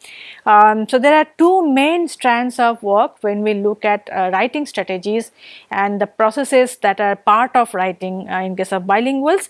Um, so, there are two main strands of work when we look at uh, writing strategies and the processes that are part of writing uh, in case of bilinguals.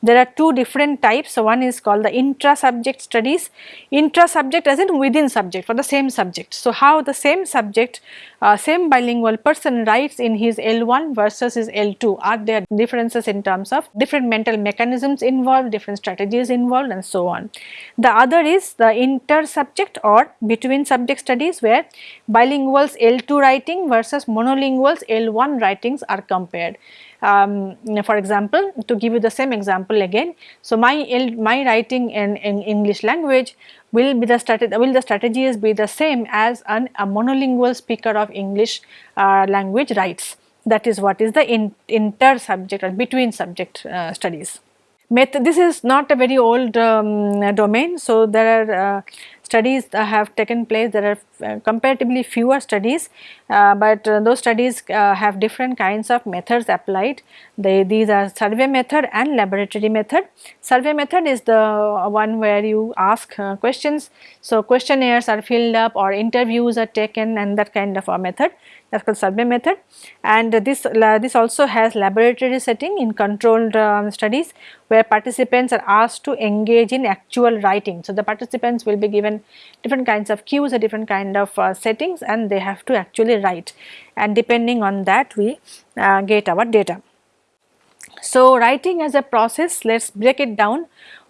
There are two different types. So, one is called the intra-subject studies, intra-subject as in within subject for the same subject. So, how the same subject, uh, same bilingual person writes in his L1 versus his L2, are there differences in terms of different mental mechanisms involved, different strategies involved and so on. The other is the inter-subject or between subject studies where bilinguals L2 writing versus monolinguals L1 writings are compared um, for example to give you the same example again. So, my my writing in, in English language will be the strategy will the strategies be the same as an, a monolingual speaker of English uh, language writes that is what is the in, inter subject or between subject uh, studies. this is not a very old um, domain. So, there are uh, studies have taken place there are uh, comparatively fewer studies, uh, but uh, those studies have different kinds of methods applied. They, these are survey method and laboratory method. Survey method is the one where you ask questions. So, questionnaires are filled up or interviews are taken and that kind of a method that is called survey method and this, this also has laboratory setting in controlled um, studies where participants are asked to engage in actual writing. So, the participants will be given different kinds of cues or different kind of uh, settings and they have to actually write and depending on that we uh, get our data. So, writing as a process let us break it down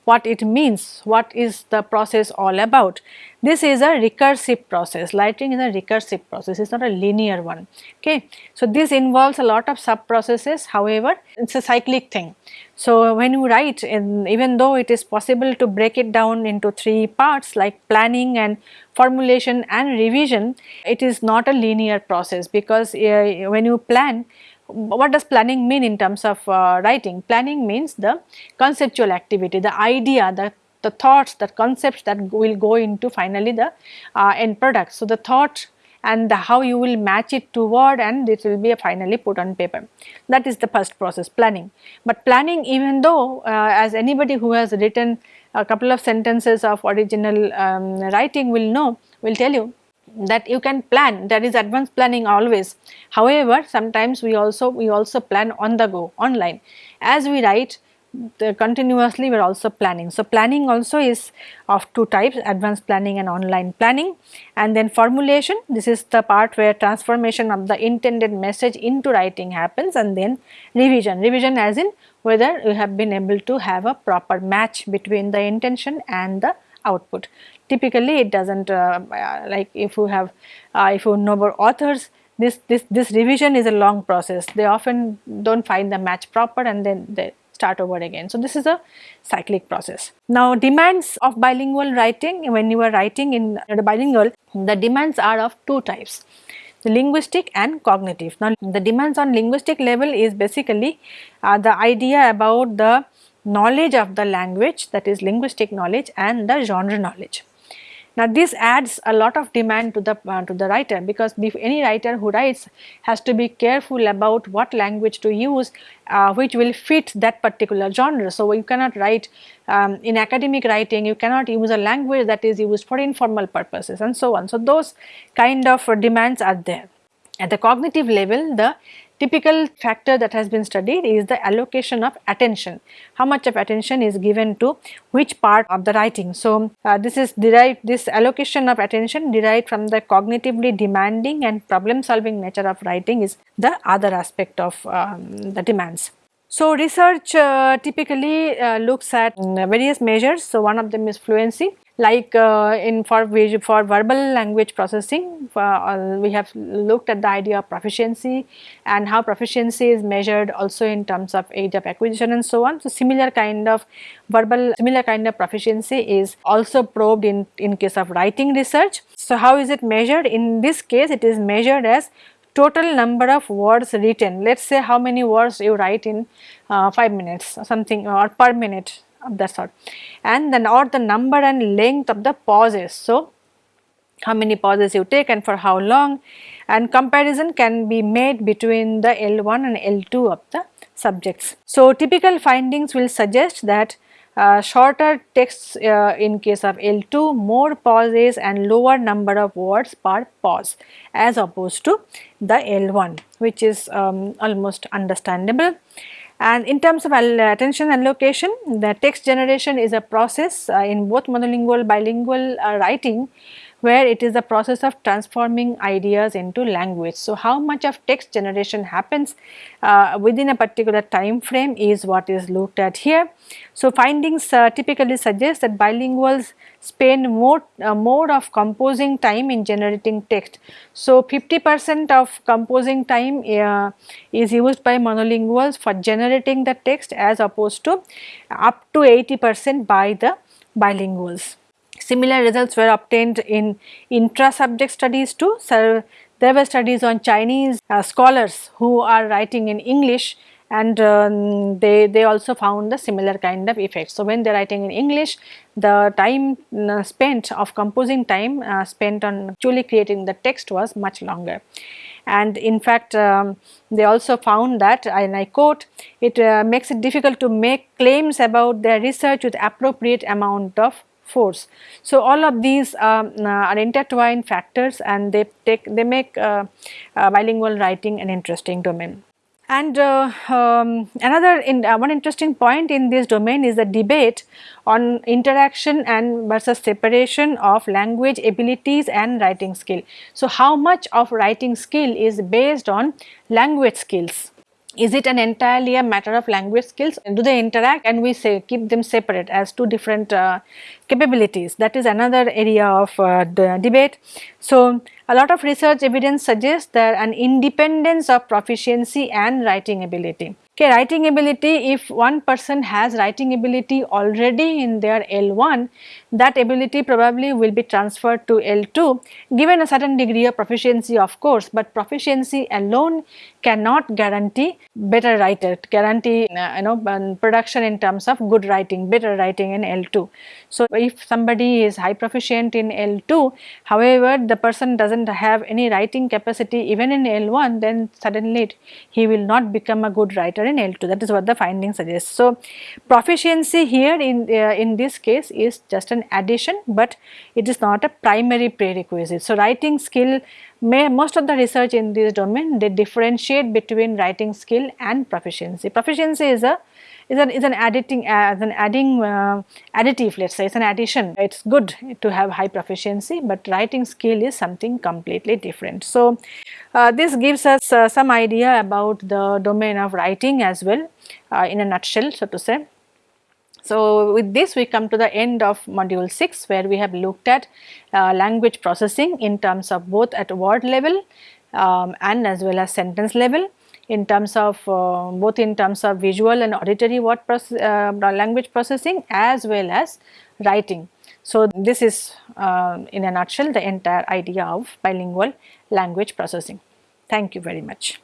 what it means, what is the process all about. This is a recursive process, writing is a recursive process, it is not a linear one. Okay. So, this involves a lot of sub processes however, it is a cyclic thing. So, when you write in, even though it is possible to break it down into three parts like planning and formulation and revision, it is not a linear process because uh, when you plan what does planning mean in terms of uh, writing? Planning means the conceptual activity, the idea, the, the thoughts, the concepts that will go into finally the uh, end product. So, the thought and the how you will match it to word and it will be finally put on paper. That is the first process planning. But planning even though uh, as anybody who has written a couple of sentences of original um, writing will know, will tell you that you can plan that is advanced planning always. However, sometimes we also we also plan on the go online as we write continuously we are also planning. So, planning also is of two types advanced planning and online planning and then formulation this is the part where transformation of the intended message into writing happens and then revision, revision as in whether you have been able to have a proper match between the intention and the output typically it does not uh, uh, like if you have uh, if you know authors this this this revision is a long process they often do not find the match proper and then they start over again. So, this is a cyclic process. Now, demands of bilingual writing when you are writing in the bilingual the demands are of two types the linguistic and cognitive. Now, the demands on linguistic level is basically uh, the idea about the knowledge of the language that is linguistic knowledge and the genre knowledge. Now this adds a lot of demand to the uh, to the writer because any writer who writes has to be careful about what language to use uh, which will fit that particular genre. So you cannot write um, in academic writing you cannot use a language that is used for informal purposes and so on. So those kind of demands are there. At the cognitive level the Typical factor that has been studied is the allocation of attention, how much of attention is given to which part of the writing. So, uh, this is derived this allocation of attention derived from the cognitively demanding and problem solving nature of writing is the other aspect of um, the demands. So, research uh, typically uh, looks at various measures. So, one of them is fluency like uh, in for for verbal language processing uh, we have looked at the idea of proficiency and how proficiency is measured also in terms of age of acquisition and so on. So, similar kind of verbal similar kind of proficiency is also probed in in case of writing research. So, how is it measured in this case it is measured as total number of words written let us say how many words you write in uh, 5 minutes or something or per minute of that sort and then or the number and length of the pauses. So, how many pauses you take and for how long and comparison can be made between the L1 and L2 of the subjects. So, typical findings will suggest that shorter texts uh, in case of L2, more pauses and lower number of words per pause as opposed to the L1 which is um, almost understandable. And in terms of attention allocation, the text generation is a process uh, in both monolingual, bilingual uh, writing where it is the process of transforming ideas into language. So, how much of text generation happens uh, within a particular time frame is what is looked at here. So, findings uh, typically suggest that bilinguals spend more, uh, more of composing time in generating text. So, 50 percent of composing time uh, is used by monolinguals for generating the text as opposed to up to 80 percent by the bilinguals. Similar results were obtained in intra-subject studies too. So, there were studies on Chinese uh, scholars who are writing in English and um, they, they also found the similar kind of effects. So, when they are writing in English the time uh, spent of composing time uh, spent on actually creating the text was much longer and in fact um, they also found that and I quote it uh, makes it difficult to make claims about their research with appropriate amount of force. So, all of these um, uh, are intertwined factors and they take they make uh, uh, bilingual writing an interesting domain. And uh, um, another in, uh, one interesting point in this domain is the debate on interaction and versus separation of language abilities and writing skill. So, how much of writing skill is based on language skills is it an entirely a matter of language skills do they interact and we say keep them separate as two different uh, capabilities that is another area of uh, the debate. So, a lot of research evidence suggests that an independence of proficiency and writing ability. Okay, writing ability if one person has writing ability already in their L1 that ability probably will be transferred to L2 given a certain degree of proficiency of course, but proficiency alone cannot guarantee better writer, guarantee you know production in terms of good writing, better writing in L2. So, if somebody is high proficient in L2 however the person does not have any writing capacity even in L1 then suddenly it, he will not become a good writer in L2 that is what the finding suggests. So, proficiency here in, uh, in this case is just an addition but it is not a primary prerequisite. So, writing skill may most of the research in this domain they differentiate between writing skill and proficiency. Proficiency is a is an is an adding as an adding uh, additive let us say it is an addition it is good to have high proficiency but writing skill is something completely different. So, uh, this gives us uh, some idea about the domain of writing as well uh, in a nutshell so to say. So, with this we come to the end of module 6 where we have looked at uh, language processing in terms of both at word level um, and as well as sentence level in terms of uh, both in terms of visual and auditory word process, uh, language processing as well as writing. So, this is uh, in a nutshell the entire idea of bilingual language processing. Thank you very much.